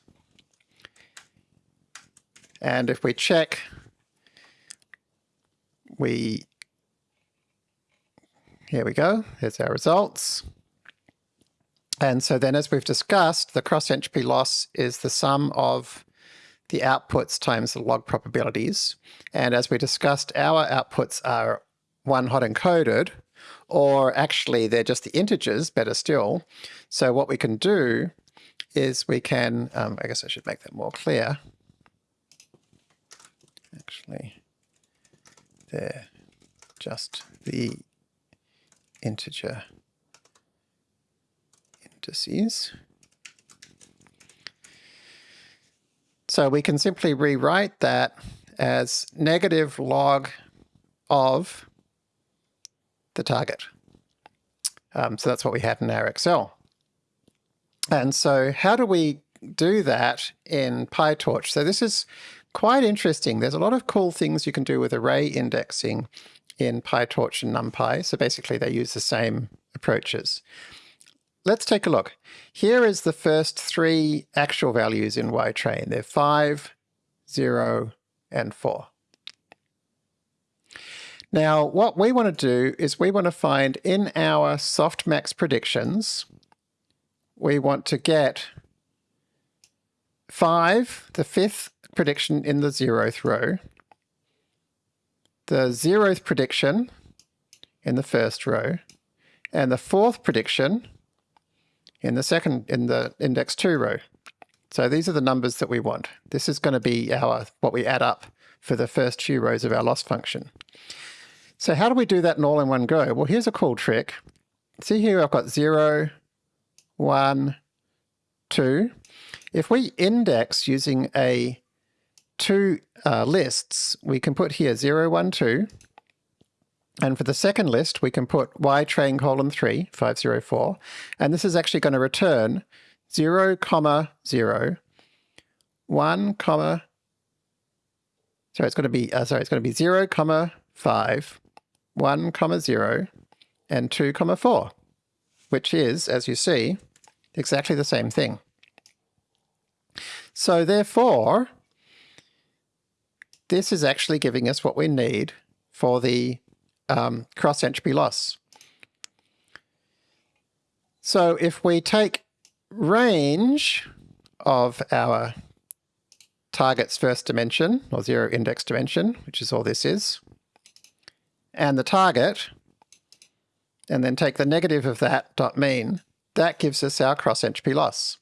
[SPEAKER 1] And if we check, we, here we go, here's our results. And so then as we've discussed, the cross entropy loss is the sum of the outputs times the log probabilities. And as we discussed, our outputs are one hot encoded, or actually they're just the integers, better still. So what we can do is we can, um, I guess I should make that more clear. Actually, they're just the integer indices. So we can simply rewrite that as negative log of the target. Um, so that's what we had in our Excel. And so how do we do that in PyTorch? So this is quite interesting. There's a lot of cool things you can do with array indexing in PyTorch and NumPy. So basically they use the same approaches. Let's take a look. Here is the first three actual values in YTrain. They're 5, 0, and 4. Now, what we want to do is we want to find in our softmax predictions, we want to get 5, the fifth prediction in the zeroth row, the zeroth prediction in the first row, and the fourth prediction in the second, in the index 2 row. So these are the numbers that we want. This is going to be our what we add up for the first few rows of our loss function. So how do we do that in all in one go? Well, here's a cool trick. See here I've got 0, 1, 2. If we index using a two uh, lists, we can put here 0, 1, 2. And for the second list, we can put y train colon 3, 504. And this is actually going to return 0, comma 0, 1, comma, sorry, it's going to be, uh, sorry, it's going to be 0, comma 5, 1, comma 0, and 2, comma 4, which is, as you see, exactly the same thing. So therefore, this is actually giving us what we need for the um, cross entropy loss. So if we take range of our target's first dimension, or zero index dimension, which is all this is, and the target, and then take the negative of that dot mean, that gives us our cross entropy loss,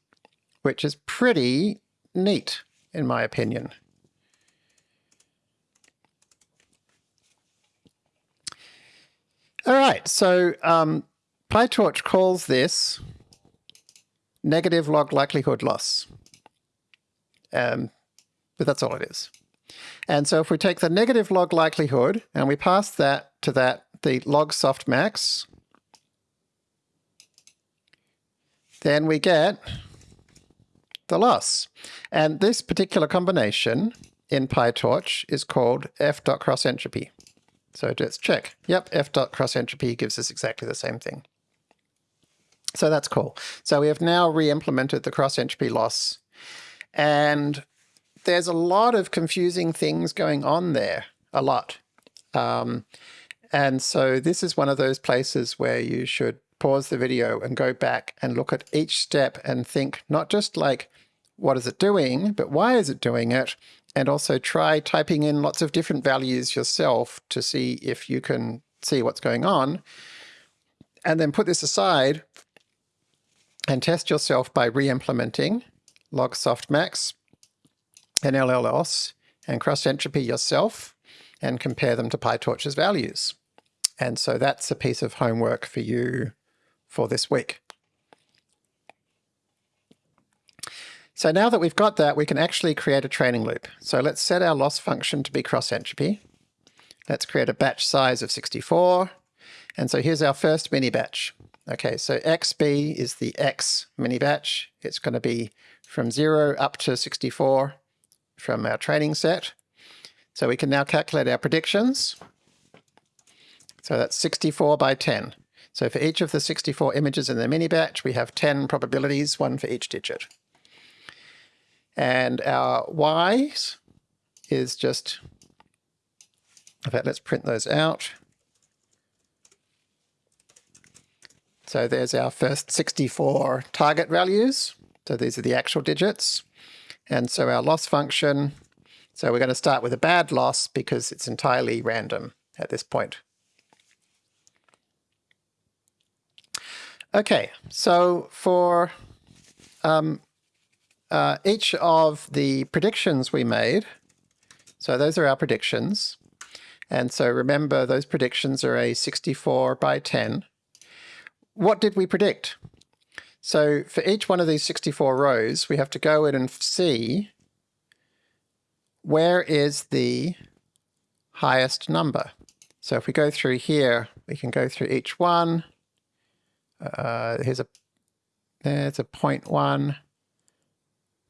[SPEAKER 1] which is pretty neat, in my opinion. All right, so um, PyTorch calls this negative log likelihood loss. Um, but that's all it is. And so if we take the negative log likelihood and we pass that to that, the log softmax, then we get the loss. And this particular combination in PyTorch is called f.crossentropy. So let's check. Yep, f dot cross entropy gives us exactly the same thing. So that's cool. So we have now re-implemented the cross entropy loss. And there's a lot of confusing things going on there, a lot. Um, and so this is one of those places where you should pause the video and go back and look at each step and think not just like, what is it doing, but why is it doing it? And also try typing in lots of different values yourself to see if you can see what's going on. And then put this aside and test yourself by re-implementing log softmax and LLOS and cross entropy yourself and compare them to PyTorch's values. And so that's a piece of homework for you for this week. So now that we've got that, we can actually create a training loop. So let's set our loss function to be cross entropy. Let's create a batch size of 64. And so here's our first mini batch. Okay, so xb is the x mini batch. It's going to be from 0 up to 64 from our training set. So we can now calculate our predictions. So that's 64 by 10. So for each of the 64 images in the mini batch, we have 10 probabilities, one for each digit. And our y's is just, in fact, let's print those out. So there's our first 64 target values. So these are the actual digits. And so our loss function, so we're going to start with a bad loss because it's entirely random at this point. Okay, so for um, uh, each of the predictions we made, so those are our predictions, and so remember those predictions are a 64 by 10. What did we predict? So for each one of these 64 rows, we have to go in and see where is the highest number? So if we go through here, we can go through each one. Uh, here's a, there's a point one.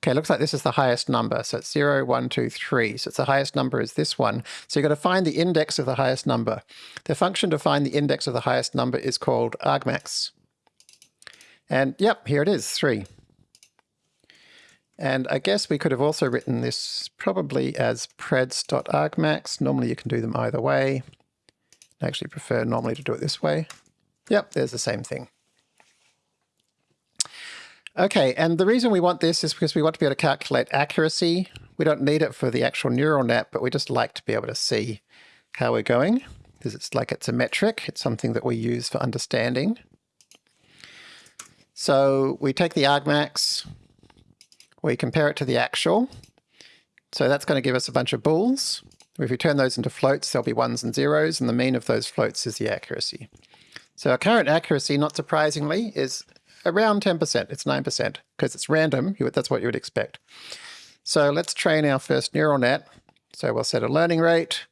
[SPEAKER 1] Okay, looks like this is the highest number. So it's 0, 1, 2, 3. So it's the highest number is this one. So you've got to find the index of the highest number. The function to find the index of the highest number is called argmax. And yep, here it is, 3. And I guess we could have also written this probably as preds.argmax. Normally you can do them either way. I actually prefer normally to do it this way. Yep, there's the same thing. Okay, and the reason we want this is because we want to be able to calculate accuracy. We don't need it for the actual neural net, but we just like to be able to see how we're going, because it's like it's a metric. It's something that we use for understanding. So we take the argmax, we compare it to the actual. So that's going to give us a bunch of bools. If we turn those into floats, there'll be ones and zeros, and the mean of those floats is the accuracy. So our current accuracy, not surprisingly, is around 10%. It's 9% because it's random. That's what you would expect. So let's train our first neural net. So we'll set a learning rate.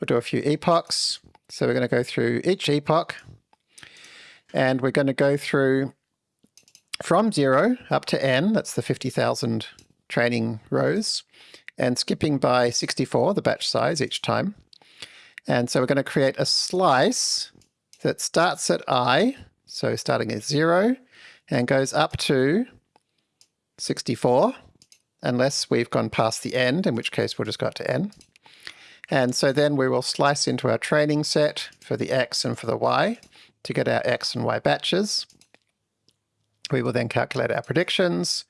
[SPEAKER 1] We'll do a few epochs. So we're going to go through each epoch. And we're going to go through from 0 up to n, that's the 50,000 training rows, and skipping by 64, the batch size each time. And so we're going to create a slice that starts at i, so starting at 0, and goes up to 64, unless we've gone past the end, in which case we'll just go to n. And so then we will slice into our training set for the x and for the y to get our x and y batches. We will then calculate our predictions,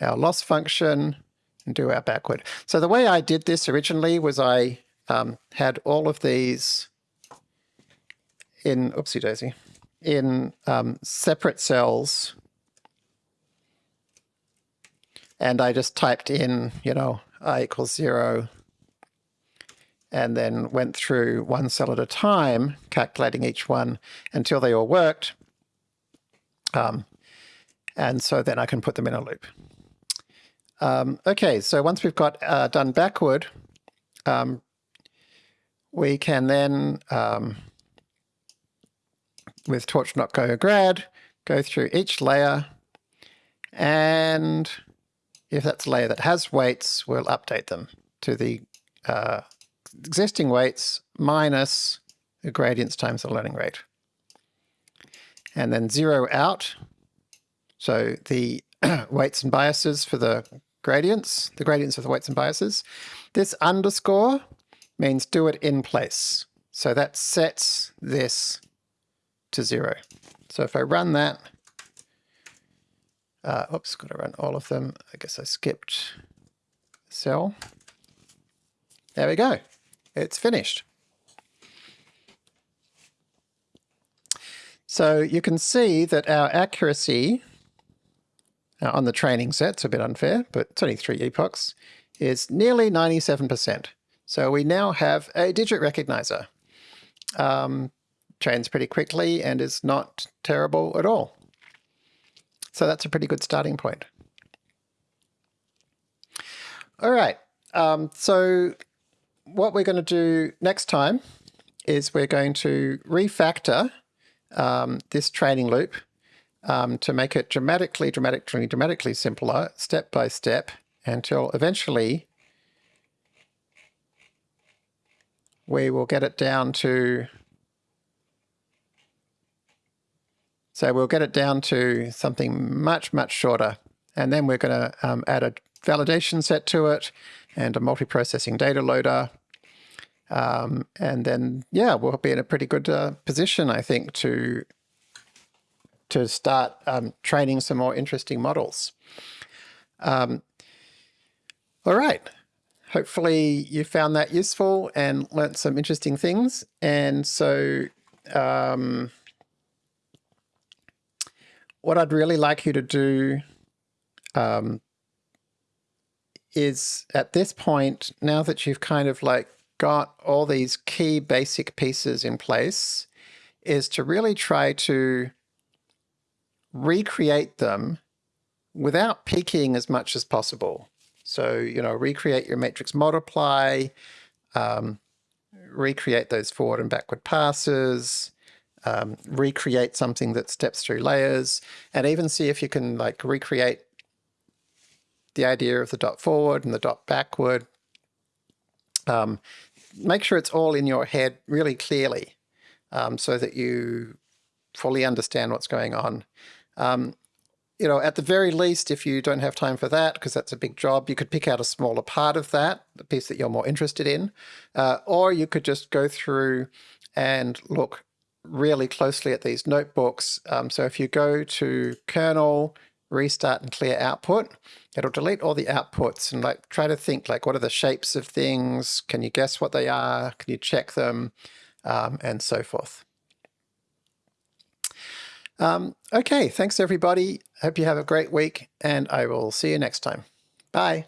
[SPEAKER 1] our loss function, and do our backward. So the way I did this originally was I um, had all of these in, oopsie daisy, in um, separate cells. And I just typed in, you know, i equals zero, and then went through one cell at a time, calculating each one until they all worked. Um, and so then I can put them in a loop. Um, okay, so once we've got uh, done backward, um, we can then with torch.no_grad, go through each layer, and if that's a layer that has weights, we'll update them to the uh, existing weights minus the gradients times the learning rate. And then zero out, so the weights and biases for the gradients, the gradients of the weights and biases. This underscore means do it in place. So that sets this to zero. So if I run that, uh, oops, got to run all of them. I guess I skipped cell. There we go. It's finished. So you can see that our accuracy uh, on the training set, it's a bit unfair, but it's only three epochs, is nearly 97%. So we now have a digit recognizer. Um, trains pretty quickly and is not terrible at all. So that's a pretty good starting point. All right, um, so what we're going to do next time is we're going to refactor um, this training loop um, to make it dramatically, dramatically, dramatically simpler, step by step, until eventually we will get it down to So we'll get it down to something much, much shorter. And then we're going to um, add a validation set to it and a multiprocessing data loader. Um, and then, yeah, we'll be in a pretty good uh, position, I think, to to start um, training some more interesting models. Um, all right. Hopefully you found that useful and learnt some interesting things. And so um, what I'd really like you to do um, is at this point, now that you've kind of like got all these key basic pieces in place, is to really try to recreate them without peeking as much as possible. So, you know, recreate your matrix multiply, um, recreate those forward and backward passes, um, recreate something that steps through layers, and even see if you can like recreate the idea of the dot forward and the dot backward. Um, make sure it's all in your head really clearly um, so that you fully understand what's going on. Um, you know, at the very least, if you don't have time for that, because that's a big job, you could pick out a smaller part of that, the piece that you're more interested in, uh, or you could just go through and look really closely at these notebooks. Um, so if you go to kernel, restart and clear output, it'll delete all the outputs and like try to think like what are the shapes of things? Can you guess what they are? Can you check them? Um, and so forth. Um, okay, thanks everybody. Hope you have a great week and I will see you next time. Bye.